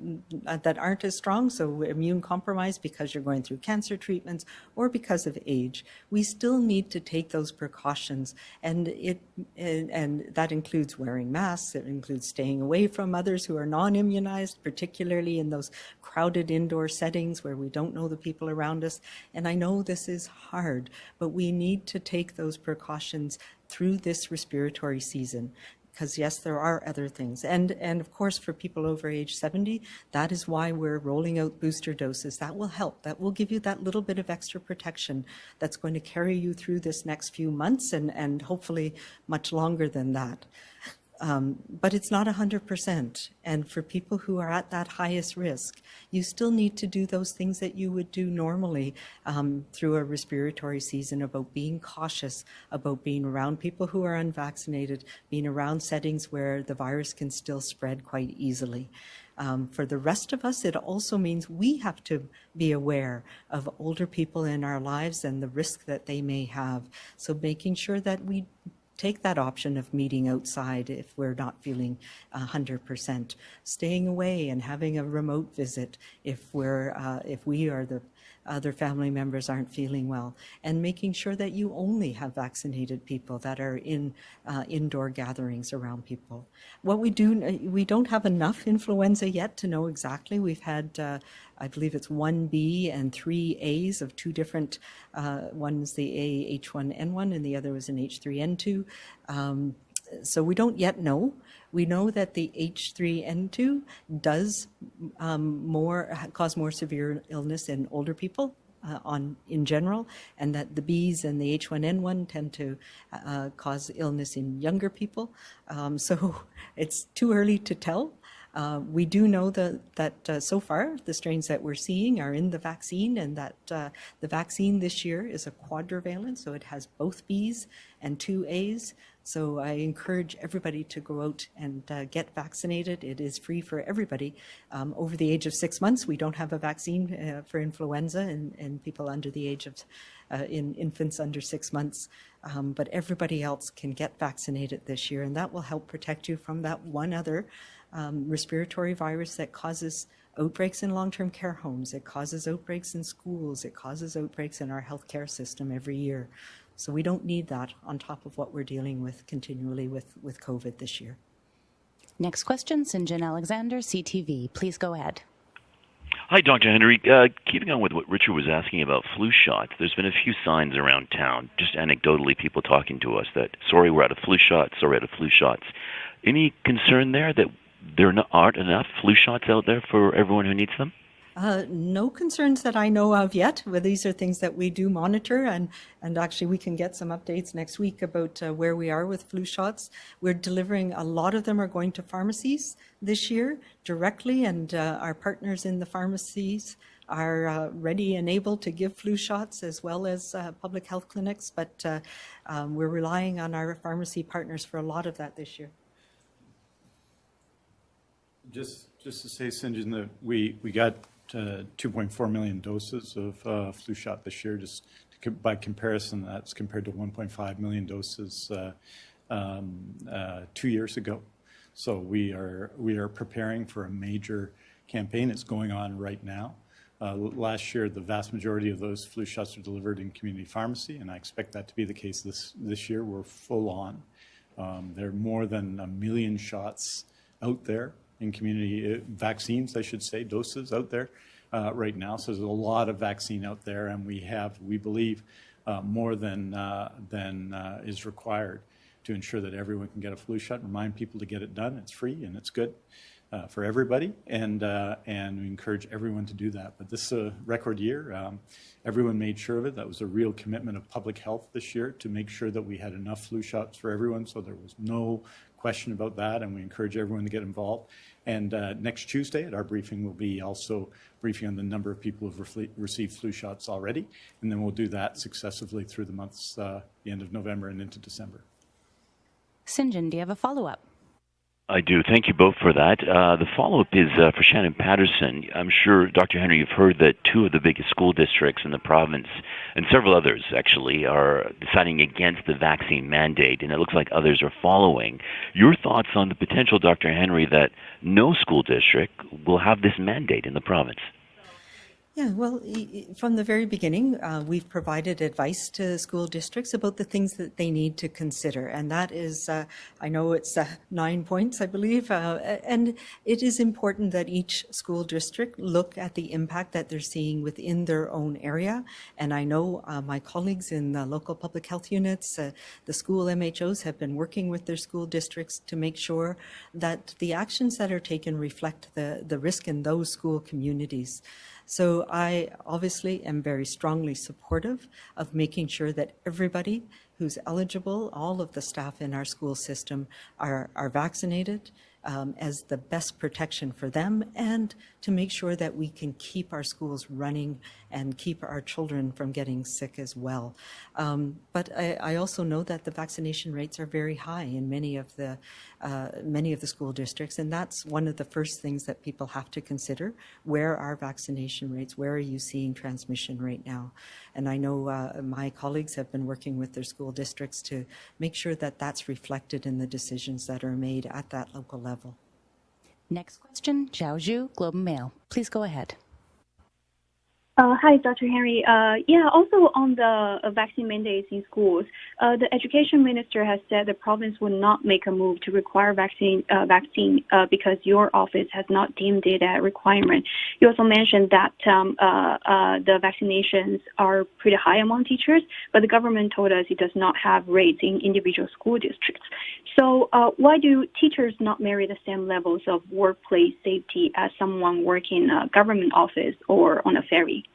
that aren't as strong, so immune compromised because you're going through cancer treatments or because of age, we still need to take those precautions, and it and, and that includes wearing masks. It includes staying away from others who are non-immunized, particularly in those crowded indoor settings where we don't know the people around us. And I know this is hard, but we need to take those precautions through this respiratory season because yes, there are other things. And, and of course, for people over age 70, that is why we're rolling out booster doses. That will help. That will give you that little bit of extra protection that's going to carry you through this next few months and, and hopefully much longer than that. Um, but it's not 100%. And for people who are at that highest risk, you still need to do those things that you would do normally um, through a respiratory season about being cautious, about being around people who are unvaccinated, being around settings where the virus can still spread quite easily. Um, for the rest of us, it also means we have to be aware of older people in our lives and the risk that they may have. So making sure that we take that option of meeting outside if we're not feeling 100%, staying away and having a remote visit if we're uh, if we are the other family members aren't feeling well, and making sure that you only have vaccinated people that are in uh, indoor gatherings around people. What we do, we don't have enough influenza yet to know exactly. We've had, uh, I believe it's one B and three A's of two different. Uh, one's the A H1N1 and the other was an H3N2. Um, so we don't yet know. We know that the H3N2 does um, more cause more severe illness in older people uh, on in general, and that the Bs and the H1N1 tend to uh, cause illness in younger people. Um, so it's too early to tell. Uh, we do know the, that uh, so far the strains that we're seeing are in the vaccine and that uh, the vaccine this year is a quadrivalent, so it has both Bs and two As. So I encourage everybody to go out and uh, get vaccinated. It is free for everybody. Um, over the age of six months, we don't have a vaccine uh, for influenza in, in, people under the age of, uh, in infants under six months. Um, but everybody else can get vaccinated this year, and that will help protect you from that one other um, respiratory virus that causes outbreaks in long-term care homes. It causes outbreaks in schools. It causes outbreaks in our healthcare system every year. So we don't need that on top of what we're dealing with continually with, with COVID this year. Next question, St. John Alexander, CTV. Please go ahead. Hi, Dr. Henry. Uh, keeping on with what Richard was asking about flu shots, there's been a few signs around town, just anecdotally, people talking to us that, sorry, we're out of flu shots, sorry, we're out of flu shots. Any concern there that there aren't enough flu shots out there for everyone who needs them? Uh, no concerns that I know of yet. But these are things that we do monitor, and, and actually we can get some updates next week about uh, where we are with flu shots. We're delivering, a lot of them are going to pharmacies this year directly, and uh, our partners in the pharmacies are uh, ready and able to give flu shots as well as uh, public health clinics, but uh, um, we're relying on our pharmacy partners for a lot of that this year. Just, just to say. John, that we, we got uh, 2.4 million doses of uh, flu shot this year. Just to, by comparison, that's compared to 1.5 million doses uh, um, uh, two years ago. So we are we are preparing for a major campaign. It's going on right now. Uh, last year, the vast majority of those flu shots were delivered in community pharmacy, and I expect that to be the case this this year. We're full on. Um, there are more than a million shots out there in community uh, vaccines, I should say, doses out there uh, right now. So there's a lot of vaccine out there, and we have, we believe, uh, more than uh, than uh, is required to ensure that everyone can get a flu shot. Remind people to get it done. It's free and it's good. For everybody, and and we encourage everyone to do that. But this is a record year. Um, everyone made sure of it. That was a real commitment of public health this year to make sure that we had enough flu shots for everyone. So there was no question about that, and we encourage everyone to get involved. And uh, next Tuesday at our briefing, we'll be also briefing on the number of people who've re received flu shots already, and then we'll do that successively through the months, uh, the end of November and into December. Sinjin, do you have a follow-up? I do. Thank you both for that. Uh, the follow up is uh, for Shannon Patterson. I'm sure, Dr. Henry, you've heard that two of the biggest school districts in the province, and several others actually, are deciding against the vaccine mandate, and it looks like others are following. Your thoughts on the potential, Dr. Henry, that no school district will have this mandate in the province? Yeah, well, from the very beginning, uh, we've provided advice to school districts about the things that they need to consider. And that is, uh, I know it's uh, nine points, I believe, uh, and it is important that each school district look at the impact that they're seeing within their own area. And I know uh, my colleagues in the local public health units, uh, the school MHOs have been working with their school districts to make sure that the actions that are taken reflect the, the risk in those school communities. So I obviously am very strongly supportive of making sure that everybody who's eligible, all of the staff in our school system are, are vaccinated um, as the best protection for them and to make sure that we can keep our schools running and keep our children from getting sick as well. Um, but I, I also know that the vaccination rates are very high in many of the uh, many of the school districts, and that's one of the first things that people have to consider. Where are vaccination rates? Where are you seeing transmission right now? And I know uh, my colleagues have been working with their school districts to make sure that that's reflected in the decisions that are made at that local level. Next question, Xiao Xu, Globe and Mail. Please go ahead. Uh, hi, Dr. Henry. Uh, yeah, also on the uh, vaccine mandates in schools, uh, the education minister has said the province will not make a move to require vaccine vaccine because your office has not deemed it a requirement. You also mentioned that um, the vaccinations are pretty high among teachers, but the government told us it does not have rates in individual school districts. So why do teachers not merit the same levels of workplace safety as someone working in a government office or on a ferry?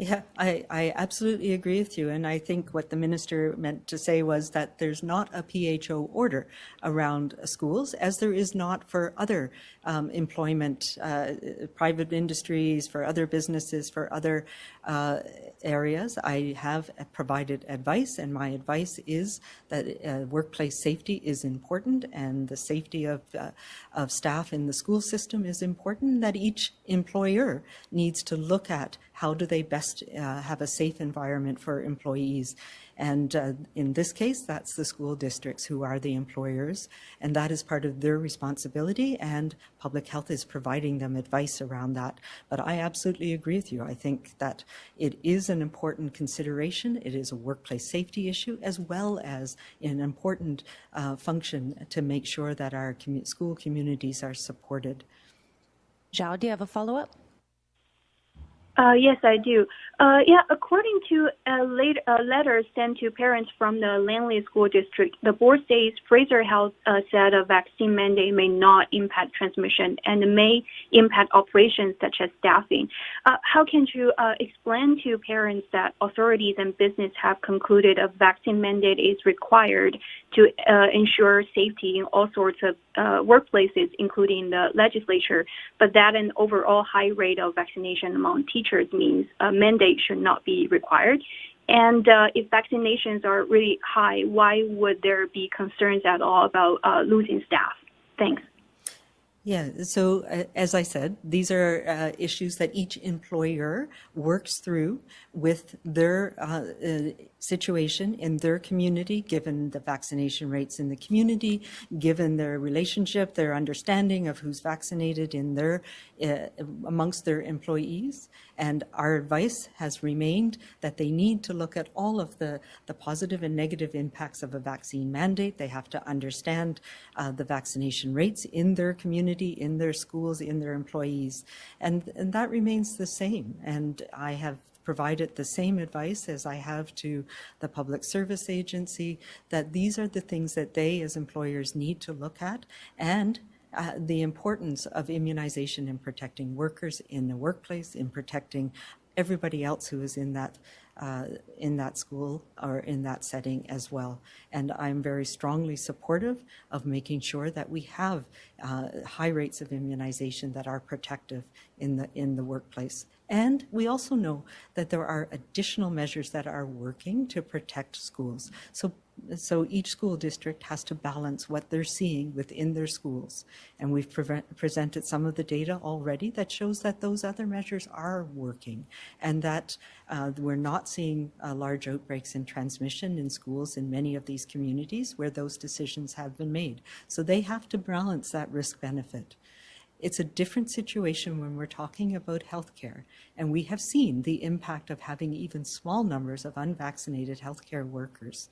Yeah, I, I absolutely agree with you. And I think what the minister meant to say was that there's not a PHO order around schools, as there is not for other um, employment, uh, private industries, for other businesses, for other uh, areas. I have provided advice, and my advice is that uh, workplace safety is important, and the safety of, uh, of staff in the school system is important, that each employer needs to look at how do they best uh, have a safe environment for employees. And uh, in this case, that's the school districts who are the employers, and that is part of their responsibility, and public health is providing them advice around that. But I absolutely agree with you. I think that it is an important consideration. It is a workplace safety issue, as well as an important uh, function to make sure that our commu school communities are supported. Xiao, do you have a follow-up? Uh, yes, I do. Uh, yeah, according to a, late, a, letter sent to parents from the Langley School District, the board says Fraser Health uh, said a vaccine mandate may not impact transmission and may impact operations such as staffing. Uh, how can you uh, explain to parents that authorities and business have concluded a vaccine mandate is required to uh, ensure safety in all sorts of workplaces, including the legislature, but that an overall high rate of vaccination among teachers means a mandate should not be required. And uh, if vaccinations are really high, why would there be concerns at all about uh, losing staff? Thanks. Yeah, so uh, as I said, these are uh, issues that each employer works through with their uh, uh, situation in their community, given the vaccination rates in the community, given their relationship, their understanding of who's vaccinated in their uh, amongst their employees. And our advice has remained that they need to look at all of the, the positive and negative impacts of a vaccine mandate. They have to understand uh, the vaccination rates in their community, in their schools, in their employees. And, and that remains the same. And I have provided the same advice as I have to the Public Service Agency, that these are the things that they as employers need to look at and uh, the importance of immunization in protecting workers in the workplace, in protecting everybody else who is in that uh, in that school or in that setting as well. And I'm very strongly supportive of making sure that we have uh, high rates of immunization that are protective in the in the workplace. And we also know that there are additional measures that are working to protect schools. So so each school district has to balance what they're seeing within their schools. And we've pre presented some of the data already that shows that those other measures are working and that uh, we're not seeing uh, large outbreaks in transmission in schools in many of these communities where those decisions have been made. So they have to balance that risk benefit. It's a different situation when we're talking about healthcare, and we have seen the impact of having even small numbers of unvaccinated healthcare workers.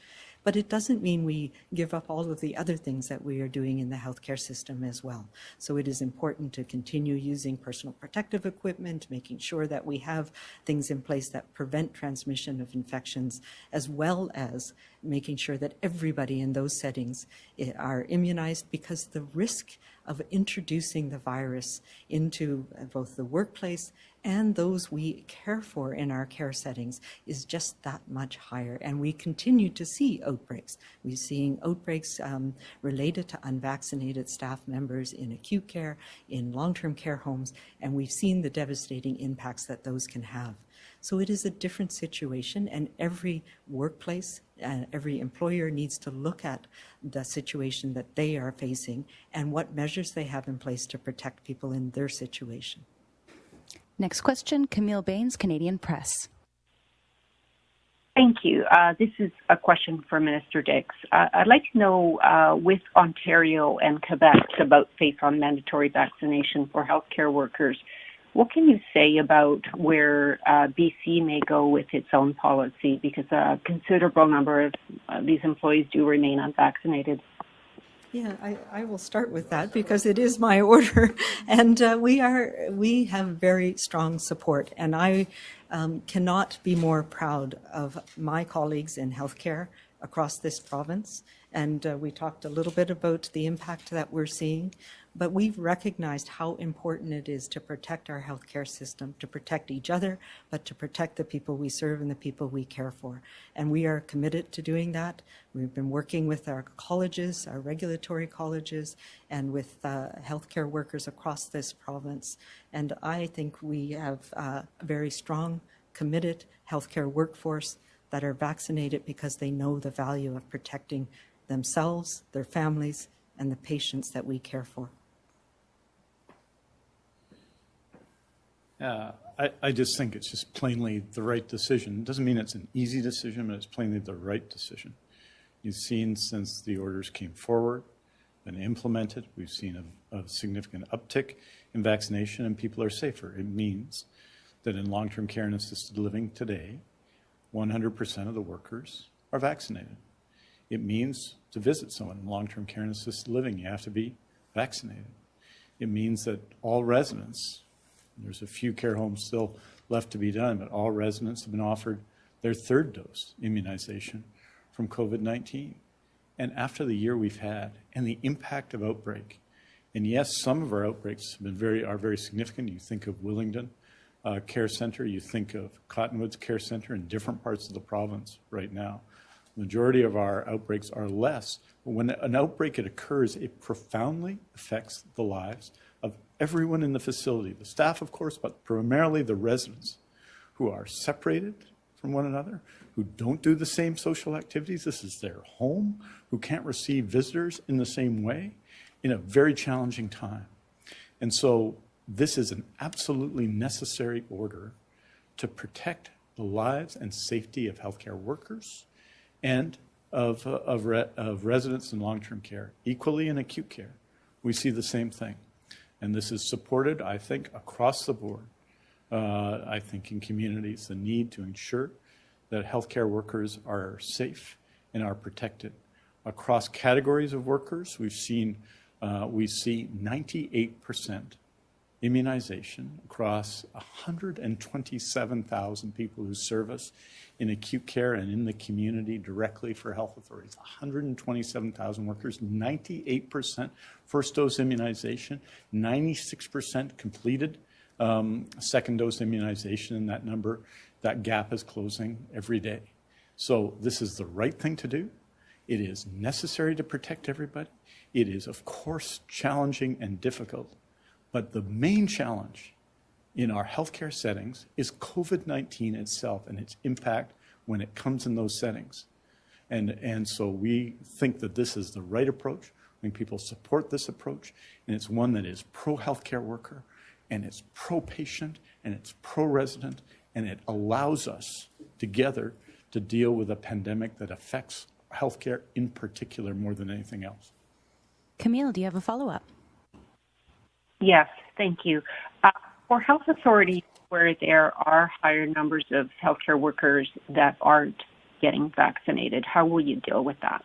But it doesn't mean we give up all of the other things that we are doing in the healthcare system as well. So it is important to continue using personal protective equipment, making sure that we have things in place that prevent transmission of infections, as well as making sure that everybody in those settings eh, are immunized because the risk of introducing the virus into uh, both the workplace and those we care for in our care settings is just that much higher. And we continue to see outbreaks. We're seeing outbreaks um, related to unvaccinated staff members in acute care, in long-term care homes, and we've seen the devastating impacts that those can have. So it is a different situation, and every workplace, uh, every employer needs to look at the situation that they are facing and what measures they have in place to protect people in their situation. Next question, Camille Bains, Canadian Press. Thank you. Uh, this is a question for Minister Dix. Uh, I'd like to know, uh, with Ontario and Quebec about face on mandatory vaccination for healthcare workers, what can you say about where uh, BC may go with its own policy? Because a considerable number of uh, these employees do remain unvaccinated. Yeah, I, I will start with that because it is my order, and uh, we are we have very strong support, and I um, cannot be more proud of my colleagues in healthcare across this province. And uh, we talked a little bit about the impact that we're seeing, but we've recognized how important it is to protect our healthcare system, to protect each other, but to protect the people we serve and the people we care for. And we are committed to doing that. We've been working with our colleges, our regulatory colleges, and with uh, healthcare workers across this province. And I think we have uh, a very strong, committed healthcare workforce that are vaccinated because they know the value of protecting themselves, their families, and the patients that we care for. Yeah, I, I just think it's just plainly the right decision. It doesn't mean it's an easy decision, but it's plainly the right decision. You've seen since the orders came forward, been implemented, we've seen a, a significant uptick in vaccination and people are safer. It means that in long-term care and assisted living today, 100% of the workers are vaccinated. It means to visit someone in long-term care and assisted living, you have to be vaccinated. It means that all residents, there's a few care homes still left to be done, but all residents have been offered their third dose immunization from COVID-19. And after the year we've had and the impact of outbreak, and yes, some of our outbreaks have been very, are very significant. You think of Willingdon uh, Care Center, you think of Cottonwoods Care Center in different parts of the province right now majority of our outbreaks are less. But when an outbreak it occurs, it profoundly affects the lives everyone in the facility, the staff, of course, but primarily the residents who are separated from one another, who don't do the same social activities. This is their home, who can't receive visitors in the same way in a very challenging time. And so this is an absolutely necessary order to protect the lives and safety of healthcare workers, and of, uh, of, of residents in long-term care, equally in acute care. We see the same thing. And this is supported, I think, across the board. Uh, I think in communities, the need to ensure that healthcare workers are safe and are protected. Across categories of workers, we've seen, uh, we see 98 percent immunization across 127,000 people who serve us in acute care and in the community directly for health authorities. 127,000 workers, 98% first dose immunization, 96% completed um, second dose immunization, and that number, that gap is closing every day. So this is the right thing to do. It is necessary to protect everybody. It is, of course, challenging and difficult. But the main challenge in our healthcare settings is COVID-19 itself and its impact when it comes in those settings. And, and so we think that this is the right approach. I think people support this approach, and it's one that is pro-healthcare worker, and it's pro-patient, and it's pro-resident, and it allows us together to deal with a pandemic that affects healthcare in particular more than anything else. Camille, do you have a follow-up? Yes, thank you. Uh, for health authorities where there are higher numbers of healthcare workers that aren't getting vaccinated, how will you deal with that?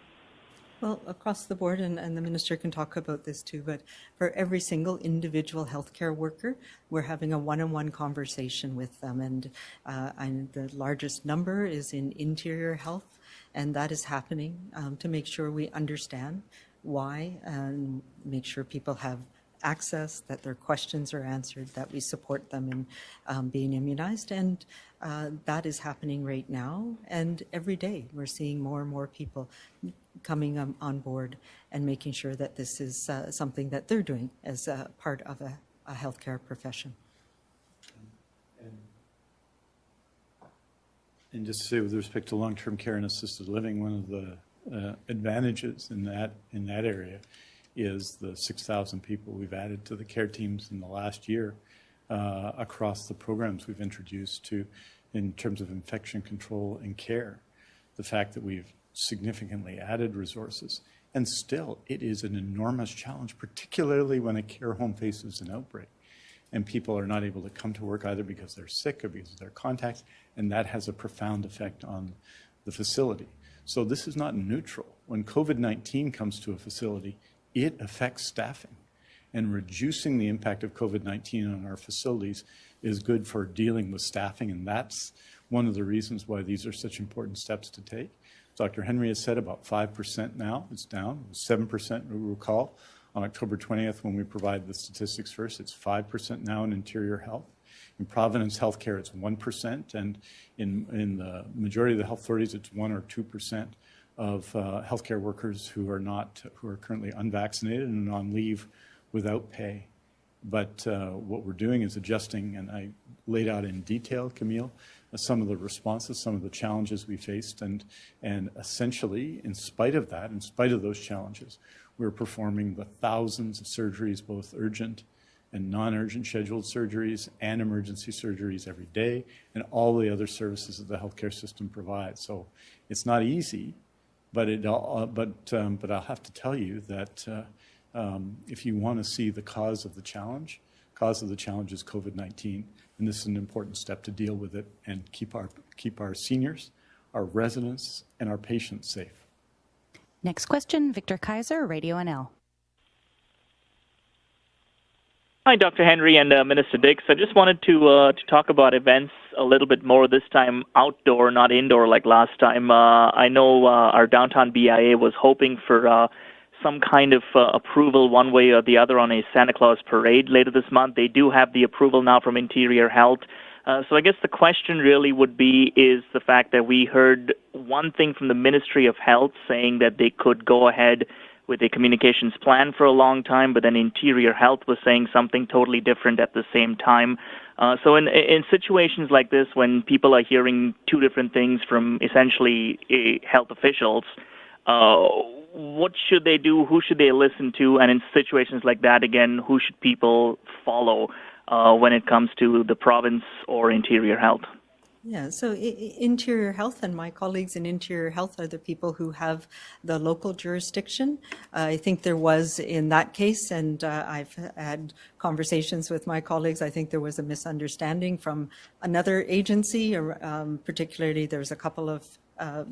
Well, across the board, and, and the minister can talk about this too, but for every single individual healthcare worker, we're having a one-on-one conversation with them. And, uh, and the largest number is in interior health, and that is happening um, to make sure we understand why and make sure people have access, that their questions are answered, that we support them in um, being immunized. And uh, that is happening right now. And every day we're seeing more and more people coming um, on board and making sure that this is uh, something that they're doing as a part of a, a healthcare profession. And just to say, with respect to long-term care and assisted living, one of the uh, advantages in that in that area is the 6,000 people we've added to the care teams in the last year uh, across the programs we've introduced to, in terms of infection control and care. The fact that we've significantly added resources, and still, it is an enormous challenge, particularly when a care home faces an outbreak and people are not able to come to work either because they're sick or because of their contacts, and that has a profound effect on the facility. So this is not neutral. When COVID-19 comes to a facility, it affects staffing. And reducing the impact of COVID-19 on our facilities is good for dealing with staffing, and that's one of the reasons why these are such important steps to take. Dr. Henry has said about 5% now. It's down. 7%, we recall, on October 20th when we provided the statistics first. It's 5% now in interior health. In Providence Healthcare, it's 1%, and in, in the majority of the health authorities, it's 1 or 2% of uh, healthcare workers who are not, who are currently unvaccinated and on leave without pay. But uh, what we're doing is adjusting, and I laid out in detail, Camille, uh, some of the responses, some of the challenges we faced, and, and essentially, in spite of that, in spite of those challenges, we're performing the thousands of surgeries, both urgent and non-urgent scheduled surgeries and emergency surgeries every day, and all the other services that the healthcare system provides. So it's not easy, but it uh, but um, but I'll have to tell you that uh, um, if you want to see the cause of the challenge, cause of the challenge is COVID-19, and this is an important step to deal with it and keep our keep our seniors, our residents, and our patients safe. Next question, Victor Kaiser, Radio NL. Hi, Dr. Henry and uh, Minister Dix. I just wanted to uh, to talk about events a little bit more this time, outdoor, not indoor like last time. Uh, I know uh, our downtown BIA was hoping for uh, some kind of uh, approval one way or the other on a Santa Claus parade later this month. They do have the approval now from Interior Health. So I guess the question really would be is the fact that we heard one thing from the Ministry of Health saying that they could go ahead with a communications plan for a long time, but then Interior Health was saying something totally different at the same time. Uh, so in in situations like this, when people are hearing two different things from essentially uh, health officials, uh, what should they do? Who should they listen to? And in situations like that, again, who should people follow uh, when it comes to the province or Interior Health? Yeah, so Interior Health and my colleagues in Interior Health are the people who have the local jurisdiction. Uh, I think there was in that case, and uh, I've had conversations with my colleagues, I think there was a misunderstanding from another agency, or um, particularly there's a couple of uh,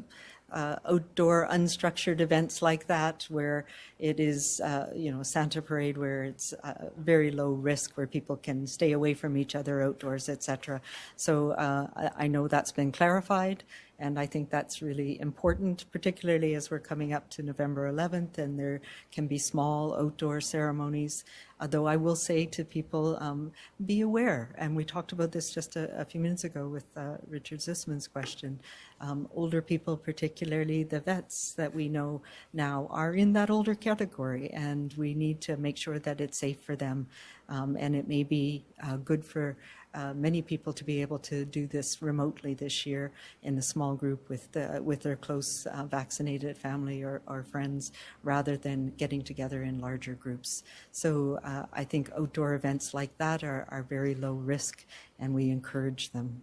uh, outdoor unstructured events like that where it is, uh, you know, Santa Parade where it's uh, very low risk where people can stay away from each other outdoors, etc. So uh, I, I know that's been clarified and I think that's really important, particularly as we're coming up to November 11th and there can be small outdoor ceremonies. Although I will say to people, um, be aware. And we talked about this just a, a few minutes ago with uh, Richard Zussman's question. Um, older people, particularly the vets that we know now, are in that older category, and we need to make sure that it's safe for them. Um, and it may be uh, good for uh, many people to be able to do this remotely this year in a small group with the, with their close uh, vaccinated family or, or, friends rather than getting together in larger groups. So uh, I think outdoor events like that are, are very low risk and we encourage them.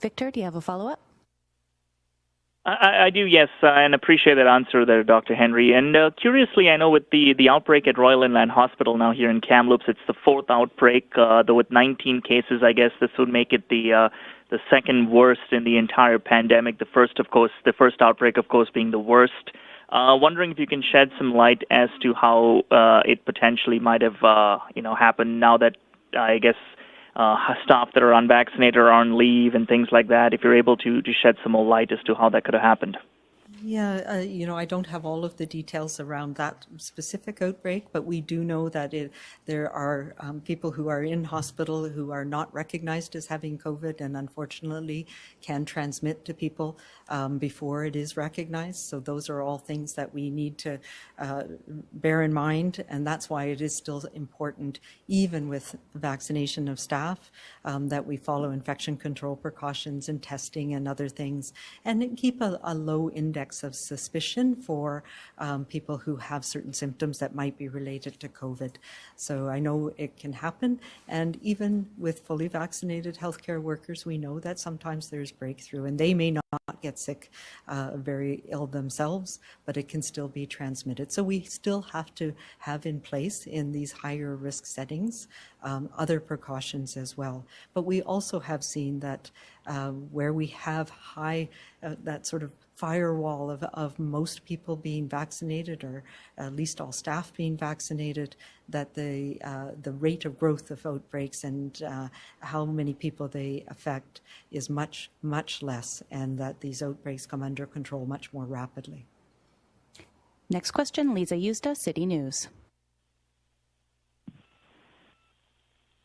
Victor, do you have a follow-up? I, I do, yes, uh, and appreciate that answer there, Dr. Henry. And uh, curiously, I know with the, the outbreak at Royal Inland Hospital now here in Kamloops, it's the fourth outbreak, uh, though with 19 cases, I guess this would make it the uh, the second worst in the entire pandemic. The first, of course, the first outbreak, of course, being the worst. Uh, wondering if you can shed some light as to how uh, it potentially might have, you know, happened now that I guess uh, staff that are unvaccinated or on leave and things like that. If you're able to to shed some more light as to how that could have happened. Yeah, uh, you know, I don't have all of the details around that specific outbreak, but we do know that it, there are um, people who are in hospital who are not recognized as having COVID and unfortunately can transmit to people um, before it is recognized. So those are all things that we need to uh, bear in mind, and that's why it is still important, even with vaccination of staff, um, that we follow infection control precautions and testing and other things, and keep a, a low index of suspicion for um, people who have certain symptoms that might be related to COVID. So I know it can happen, and even with fully vaccinated healthcare workers, we know that sometimes there's breakthrough, and they may not get sick, uh, very ill themselves, but it can still be transmitted. So we still have to have in place in these higher risk settings um, other precautions as well. But we also have seen that uh, where we have high, uh, that sort of firewall of, of most people being vaccinated or at least all staff being vaccinated, that the, uh, the rate of growth of outbreaks and uh, how many people they affect is much, much less and that these outbreaks come under control much more rapidly. Next question, Lisa Yusta, City News.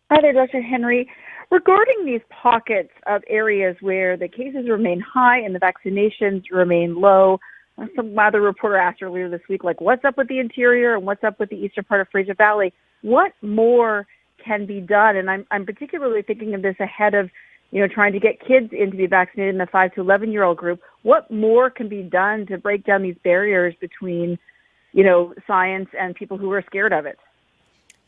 Hi there, Dr. Henry. Regarding these pockets of areas where the cases remain high and the vaccinations remain low, uh, some other reporter asked earlier this week, like, what's up with the interior and what's up with the eastern part of Fraser Valley? What more can be done? And I'm, I'm particularly thinking of this ahead of, you know, trying to get kids in to be vaccinated in the 5 to 11 year old group. What more can be done to break down these barriers between, you know, science and people who are scared of it?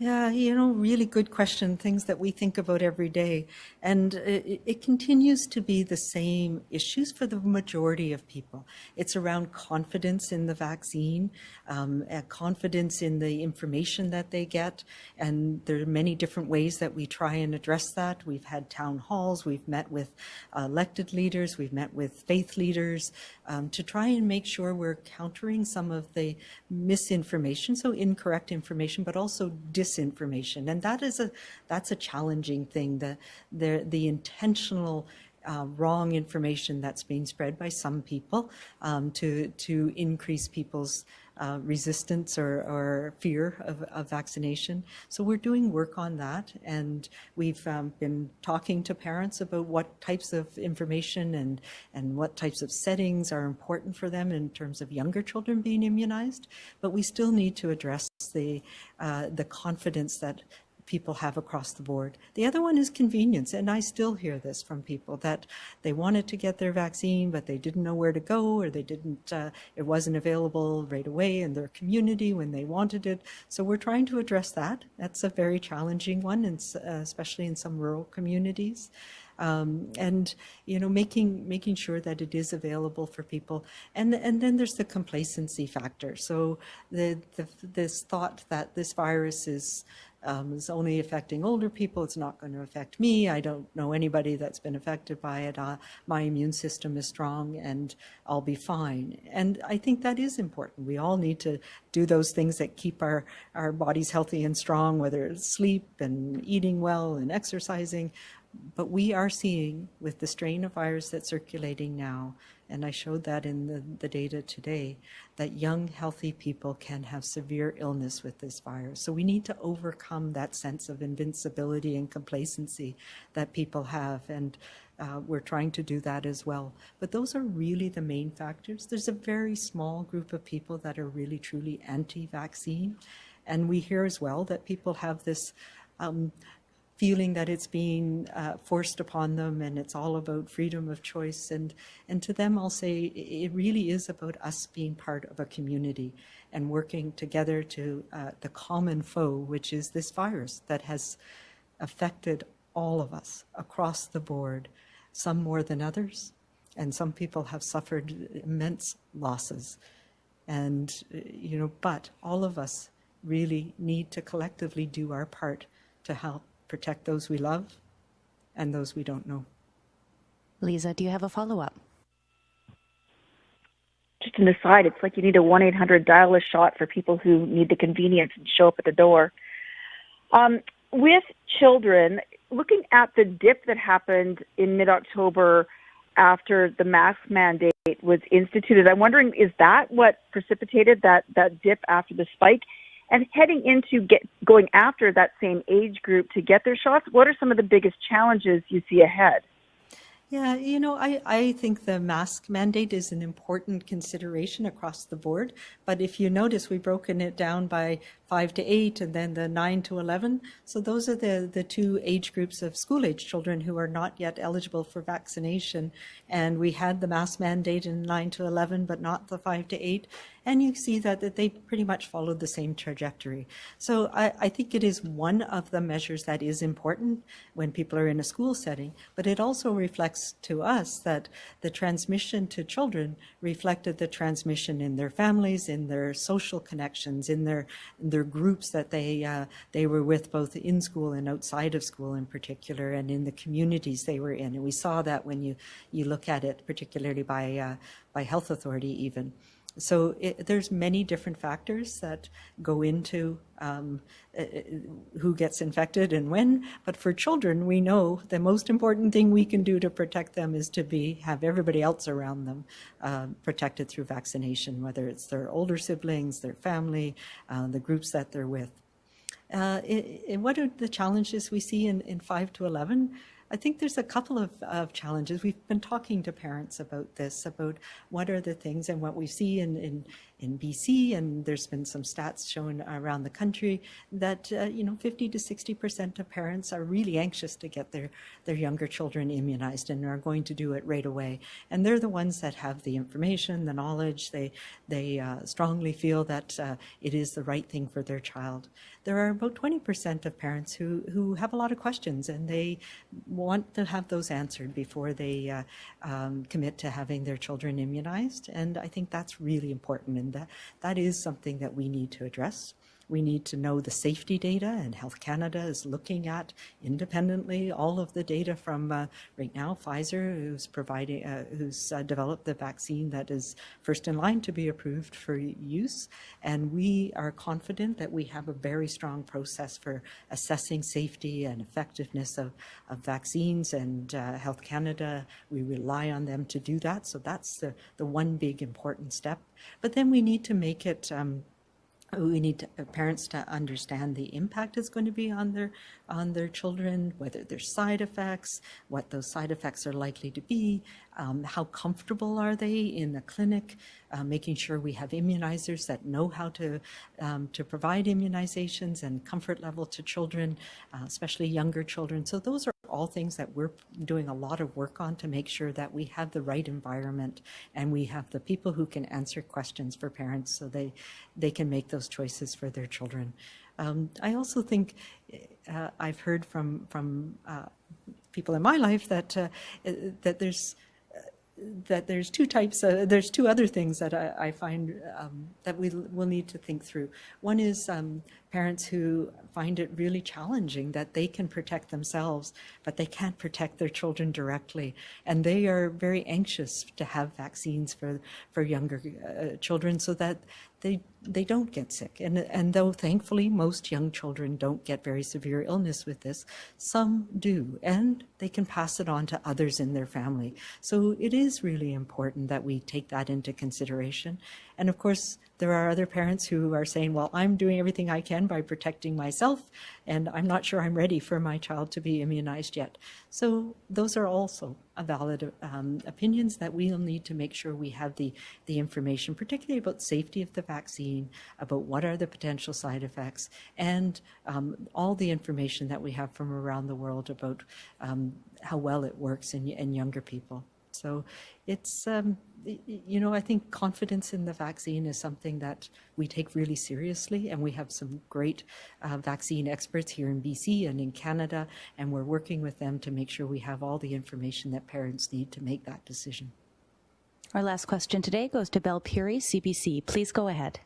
Yeah, you know, really good question, things that we think about every day. And it, it, continues to be the same issues for the majority of people. It's around confidence in the vaccine, um, confidence in the information that they get. And there are many different ways that we try and address that. We've had town halls, we've met with elected leaders, we've met with faith leaders um, to try and make sure we're countering some of the misinformation, so incorrect information, but also disinformation. And that is a, that's a challenging thing, the, the, the intentional uh, wrong information that's being spread by some people um, to, to increase people's uh, resistance or, or fear of, of, vaccination. So we're doing work on that, and we've um, been talking to parents about what types of information and, and what types of settings are important for them in terms of younger children being immunized. But we still need to address the, uh, the confidence that people have across the board. The other one is convenience, and I still hear this from people that they wanted to get their vaccine, but they didn't know where to go, or they didn't, uh, it wasn't available right away in their community when they wanted it. So we're trying to address that. That's a very challenging one, and, uh, especially in some rural communities. Um, and you know making making sure that it is available for people and and then there's the complacency factor so the, the this thought that this virus is um, is only affecting older people. It's not going to affect me. I don't know anybody that's been affected by it. Uh, my immune system is strong and I'll be fine. And I think that is important. We all need to do those things that keep our, our bodies healthy and strong, whether it's sleep and eating well and exercising. But we are seeing with the strain of virus that's circulating now and I showed that in the, the data today, that young, healthy people can have severe illness with this virus. So we need to overcome that sense of invincibility and complacency that people have. And uh, we're trying to do that as well. But those are really the main factors. There's a very small group of people that are really, truly anti-vaccine. And we hear as well that people have this um, feeling that it's being uh, forced upon them and it's all about freedom of choice. And, and to them, I'll say it really is about us being part of a community and working together to uh, the common foe, which is this virus that has affected all of us across the board, some more than others. And some people have suffered immense losses. And, uh, you know, but all of us really need to collectively do our part to help protect those we love and those we don't know. Lisa, do you have a follow up? Just an aside, it's like you need a 1 800 dial a shot for people who need the convenience and show up at the door. Um, with children, looking at the dip that happened in mid October after the mask mandate was instituted, I'm wondering is that what precipitated that, that dip after the spike? And heading into get, going after that same age group to get their shots, what are some of the biggest challenges you see ahead? Yeah, you know, I, I think the mask mandate is an important consideration across the board. But if you notice, we've broken it down by five to eight and then the nine to 11. So those are the, the two age groups of school age children who are not yet eligible for vaccination. And we had the mask mandate in nine to 11, but not the five to eight. And you see that, that they pretty much followed the same trajectory. So I, I think it is one of the measures that is important when people are in a school setting, but it also reflects to us that the transmission to children reflected the transmission in their families, in their social connections, in their, in their groups that they, uh, they were with both in school and outside of school in particular, and in the communities they were in. And we saw that when you, you look at it, particularly by, uh, by health authority even. So it, there's many different factors that go into um, uh, who gets infected and when. But for children, we know the most important thing we can do to protect them is to be have everybody else around them uh, protected through vaccination, whether it's their older siblings, their family, uh, the groups that they're with. Uh, it, it, what are the challenges we see in, in 5 to 11? I think there's a couple of, of, challenges. We've been talking to parents about this, about what are the things and what we see in, in, in BC, and there's been some stats shown around the country that, uh, you know, 50 to 60% of parents are really anxious to get their, their younger children immunized and are going to do it right away. And they're the ones that have the information, the knowledge, they, they uh, strongly feel that uh, it is the right thing for their child. There are about 20% of parents who, who have a lot of questions and they want to have those answered before they uh, um, commit to having their children immunized. And I think that's really important, and that, that is something that we need to address. We need to know the safety data, and Health Canada is looking at independently all of the data from uh, right now Pfizer, who's providing, uh, who's uh, developed the vaccine that is first in line to be approved for use. And we are confident that we have a very strong process for assessing safety and effectiveness of, of vaccines. And uh, Health Canada, we rely on them to do that. So that's the, the one big important step. But then we need to make it um, we need to, uh, parents to understand the impact it's going to be on their on their children, whether there's side effects, what those side effects are likely to be, um, how comfortable are they in the clinic, uh, making sure we have immunizers that know how to um, to provide immunizations and comfort level to children, uh, especially younger children. So those are all things that we're doing a lot of work on to make sure that we have the right environment and we have the people who can answer questions for parents so they, they can make those choices for their children. Um, I also think uh, I've heard from, from uh, people in my life that, uh, that there's that there's two types, uh, there's two other things that I, I find um, that we will need to think through. One is um, parents who find it really challenging that they can protect themselves, but they can't protect their children directly. And they are very anxious to have vaccines for, for younger uh, children so that they they don't get sick. And, and though thankfully most young children don't get very severe illness with this, some do, and they can pass it on to others in their family. So it is really important that we take that into consideration. And of course, there are other parents who are saying, well, I'm doing everything I can by protecting myself, and I'm not sure I'm ready for my child to be immunized yet. So those are also valid um, opinions that we'll need to make sure we have the, the information, particularly about safety of the vaccine, about what are the potential side effects, and um, all the information that we have from around the world about um, how well it works in, in younger people. So it's, um, you know, I think confidence in the vaccine is something that we take really seriously, and we have some great uh, vaccine experts here in BC and in Canada, and we're working with them to make sure we have all the information that parents need to make that decision. Our last question today goes to Belle Puri, CBC. Please go ahead.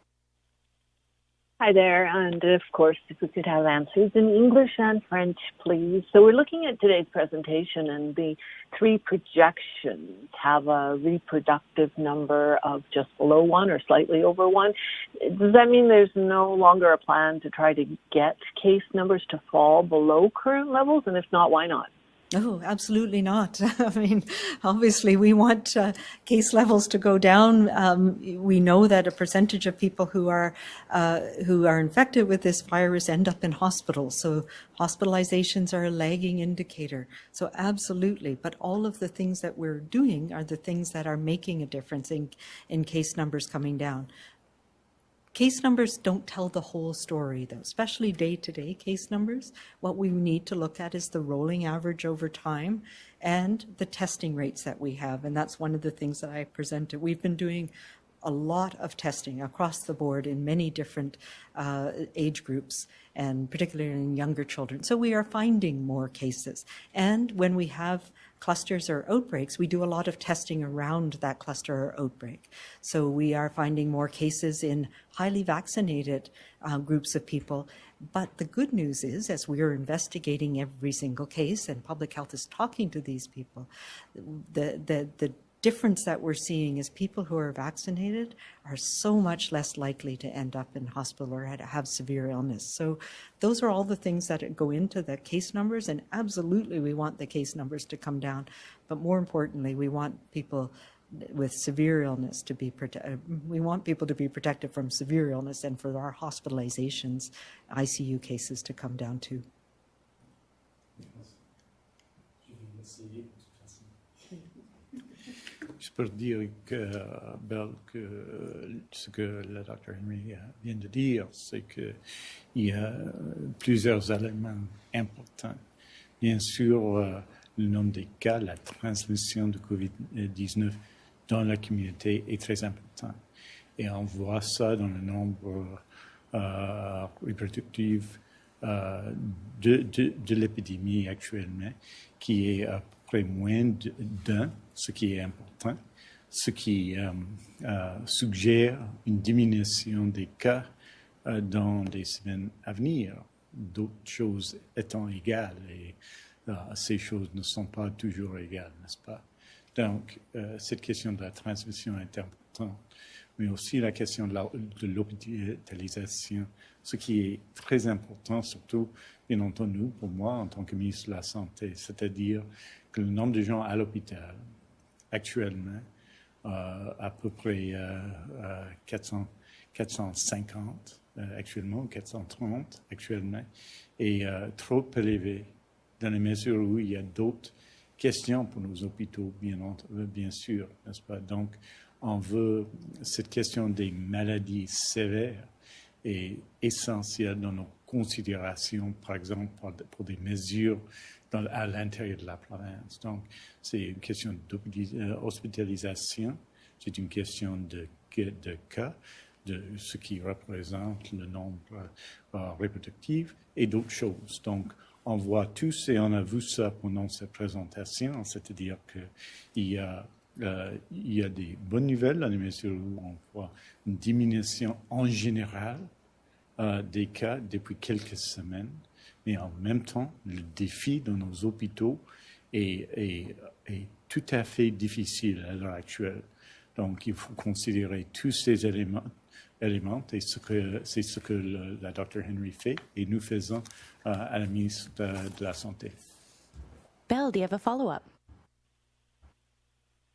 Hi there, and of course, if we could have answers in English and French, please. So we're looking at today's presentation, and the three projections have a reproductive number of just below one or slightly over one. Does that mean there's no longer a plan to try to get case numbers to fall below current levels? And if not, why not? Oh, absolutely not. I mean, obviously, we want uh, case levels to go down. Um, we know that a percentage of people who are uh, who are infected with this virus end up in hospitals. So hospitalizations are a lagging indicator. So absolutely, but all of the things that we're doing are the things that are making a difference in in case numbers coming down. Case numbers don't tell the whole story, though, especially day-to-day case numbers. What we need to look at is the rolling average over time and the testing rates that we have. And that's one of the things that I presented. We've been doing a lot of testing across the board in many different uh, age groups and particularly in younger children. So we are finding more cases. And when we have clusters or outbreaks, we do a lot of testing around that cluster or outbreak. So we are finding more cases in highly vaccinated uh, groups of people. But the good news is, as we are investigating every single case and public health is talking to these people, the, the, the difference that we're seeing is people who are vaccinated are so much less likely to end up in hospital or have severe illness. So those are all the things that go into the case numbers and absolutely we want the case numbers to come down. But more importantly, we want people with severe illness to be protected. Uh, we want people to be protected from severe illness and for our hospitalizations, ICU cases to come down too. Peux dire que, que ce que le docteur Henry vient de dire, c'est qu'il y a plusieurs éléments importants. Bien sûr, le nombre des cas, la transmission de COVID-19 dans la communauté est très important. Et on voit ça dans le nombre euh, reproductif euh, de, de l'épidémie actuellement, qui est à peu près moins d'un, ce qui est important, ce qui euh, euh, suggère une diminution des cas euh, dans les semaines à venir, d'autres choses étant égales, et ces choses ne sont pas toujours égales, n'est-ce pas? Donc, cette question de la transmission est importante, mais aussi la question de l'hôpitalisation, ce qui est très important, surtout, bien entendu, pour moi, en tant que ministre de la Santé, c'est-à-dire que le nombre de gens à l'hôpital, actuellement, euh, à peu près euh, 400, 450 euh, actuellement, 430 actuellement, est euh, trop élevé dans la mesure où il y a d'autres questions pour nos hôpitaux, bien, bien sûr, n'est-ce pas? Donc, on veut, cette question des maladies sévères est essentielle dans nos considérations, par exemple, pour des mesures à l'intérieur de la province. Donc, c'est une question d'hospitalisation, c'est une question de, de cas, de ce qui représente le nombre euh, reproductif et d'autres choses. Donc, on voit tous, et on a vu ça pendant cette présentation, c'est-à-dire qu'il y a euh, il y a des bonnes nouvelles dans la mesure où on voit une diminution en général euh, des cas depuis quelques semaines, mais en même temps, le défi dans nos hôpitaux est, est, est tout à fait difficile à l'heure actuelle. Donc, il faut considérer tous ces éléments, éléments et c'est ce, ce que le, la Dr. Henry fait et nous faisons uh, à la ministre de, de, la Santé. Belle, do you have a follow-up?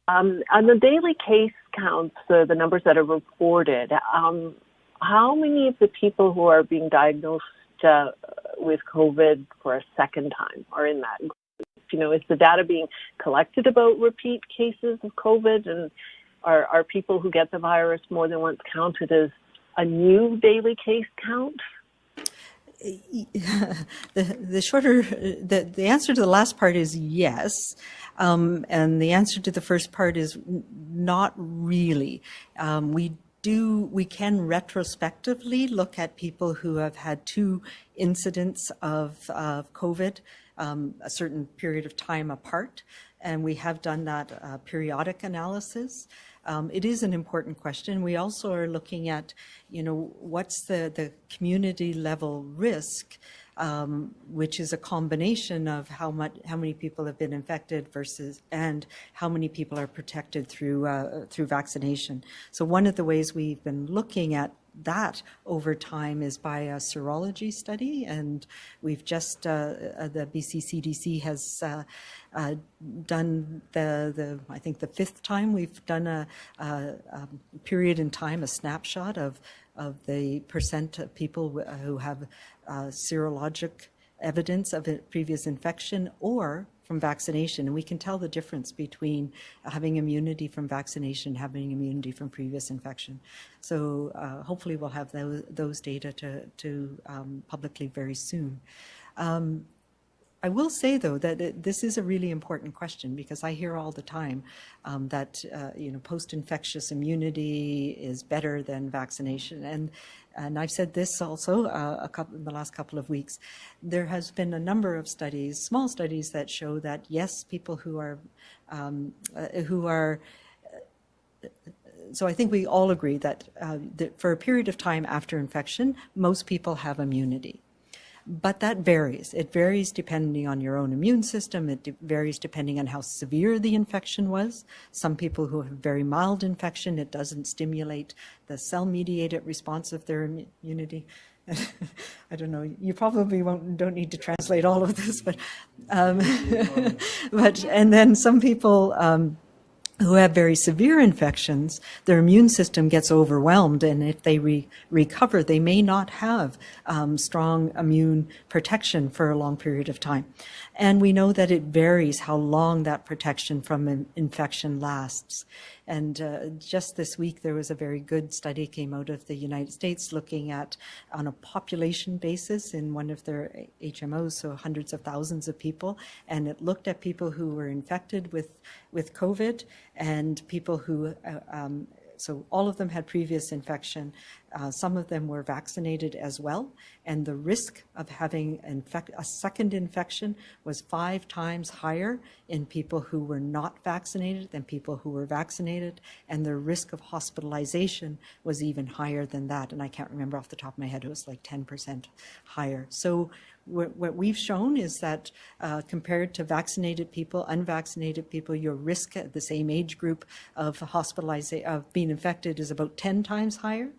Um, on the daily case counts, uh, the numbers that are reported, um, how many of the people who are being diagnosed uh, with COVID for a second time are in that group? You know, is the data being collected about repeat cases of COVID, and are are people who get the virus more than once counted as a new daily case count? the the shorter the the answer to the last part is yes, um, and the answer to the first part is not really. Um, we do we can retrospectively look at people who have had two incidents of of COVID um, a certain period of time apart, and we have done that uh, periodic analysis. um, it is an important question. We also are looking at, you know, what's the, the community level risk um, which is a combination of how much how many people have been infected versus and how many people are protected through uh, through vaccination. So one of the ways we've been looking at that over time is by a serology study, and we've just uh, uh the BC CDC has uh, uh, done the the I think the fifth time we've done a, a, a period in time, a snapshot of of the percent of people who have uh, serologic evidence of a previous infection or from vaccination. And we can tell the difference between having immunity from vaccination and having immunity from previous infection. So uh, hopefully we'll have those, those data to, to um, publicly very soon. Um, I will say, though, that it, this is a really important question because I hear all the time um, that uh, you know post-infectious immunity is better than vaccination, and and I've said this also uh, a couple in the last couple of weeks. There has been a number of studies, small studies, that show that yes, people who are um, uh, who are uh, so I think we all agree that, uh, that, for a period of time after infection, most people have immunity. But that varies. It varies depending on your own immune system. It de varies depending on how severe the infection was. Some people who have very mild infection, it doesn't stimulate the cell-mediated response of their immunity. I don't know. You probably won't don't need to translate all of this, but um, but and then some people. Um, who have very severe infections, their immune system gets overwhelmed, and if they re recover, they may not have um, strong immune protection for a long period of time. And we know that it varies how long that protection from an infection lasts. And uh, just this week, there was a very good study came out of the United States looking at, on a population basis in one of their HMOs, so hundreds of thousands of people, and it looked at people who were infected with, with COVID and people who uh, um, so all of them had previous infection. Uh, some of them were vaccinated as well. And the risk of having a second infection was five times higher in people who were not vaccinated than people who were vaccinated. And the risk of hospitalization was even higher than that. And I can't remember off the top of my head, it was like 10% higher. So what we've shown is that uh, compared to vaccinated people, unvaccinated people, your risk at the same age group of hospitalization, of being infected is about 10 times higher.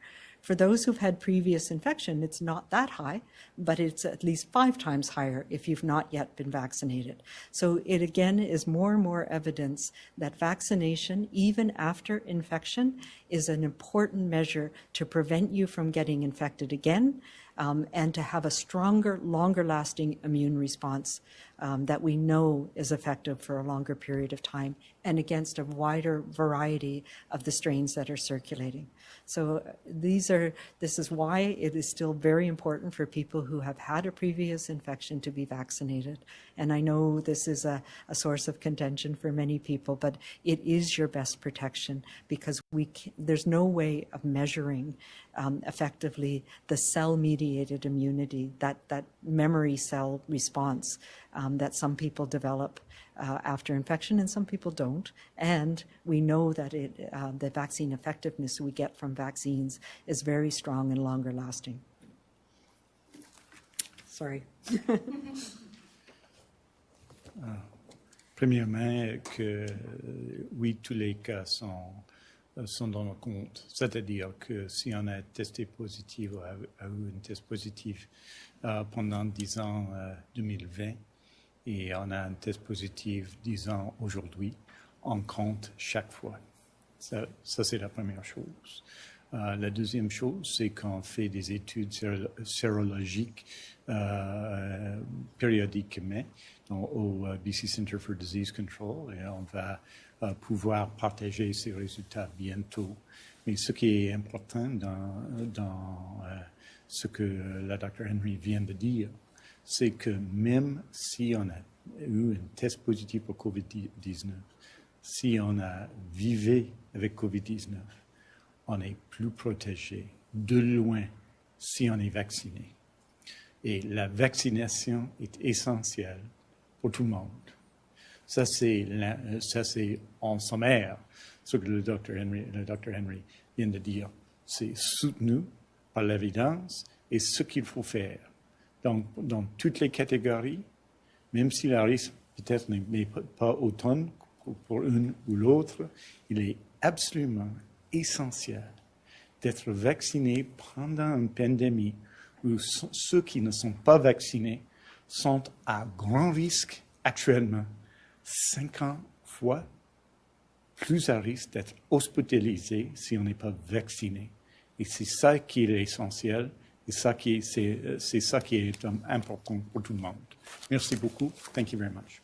For those who've had previous infection, it's not that high, but it's at least five times higher if you've not yet been vaccinated. So it again is more and more evidence that vaccination, even after infection, is an important measure to prevent you from getting infected again, um, and to have a stronger, longer lasting immune response um, that we know is effective for a longer period of time and against a wider variety of the strains that are circulating. So uh, these are, this is why it is still very important for people who have had a previous infection to be vaccinated. And I know this is a, a source of contention for many people, but it is your best protection because we can, there's no way of measuring um, effectively the cell-mediated immunity, that, that memory cell response um, that some people develop uh, after infection and some people don't. And we know that it, uh, the vaccine effectiveness we get from vaccines is very strong and longer lasting. Sorry. uh, premièrement, que oui, tous les cas sont, sont dans le compte. C'est-à-dire que si on a testé positif ou a, a eu un test positif uh, pendant 10 ans 2020, uh, et on a un test positif 10 ans aujourd'hui, on compte chaque fois. Ça, ça c'est la première chose. Euh, la deuxième chose, c'est qu'on fait des études sérologiques euh, périodiquement au euh, BC Center for Disease Control et on va euh, pouvoir partager ces résultats bientôt. Mais ce qui est important dans, dans ce que la Dr. Henry vient de dire, c'est que même si on a eu un test positif pour COVID-19, si on a vivé avec COVID-19, on est plus protégé de loin si on est vacciné. Et la vaccination est essentielle pour tout le monde. Ça, c'est, en sommaire ce que le docteur Henry, docteur Henry vient de dire. C'est soutenu par l'évidence et ce qu'il faut faire. Donc, dans toutes les catégories, même si la risque peut-être n'est pas autant pour une ou l'autre, il est absolument essentiel d'être vacciné pendant une pandémie où ceux qui ne sont pas vaccinés sont à grand risque actuellement, 50 fois plus à risque d'être hospitalisés si on n'est pas vacciné. Et c'est ça qui est essentiel et ça qui c'est ça qui est important pour tout le monde. Merci beaucoup. Thank you very much.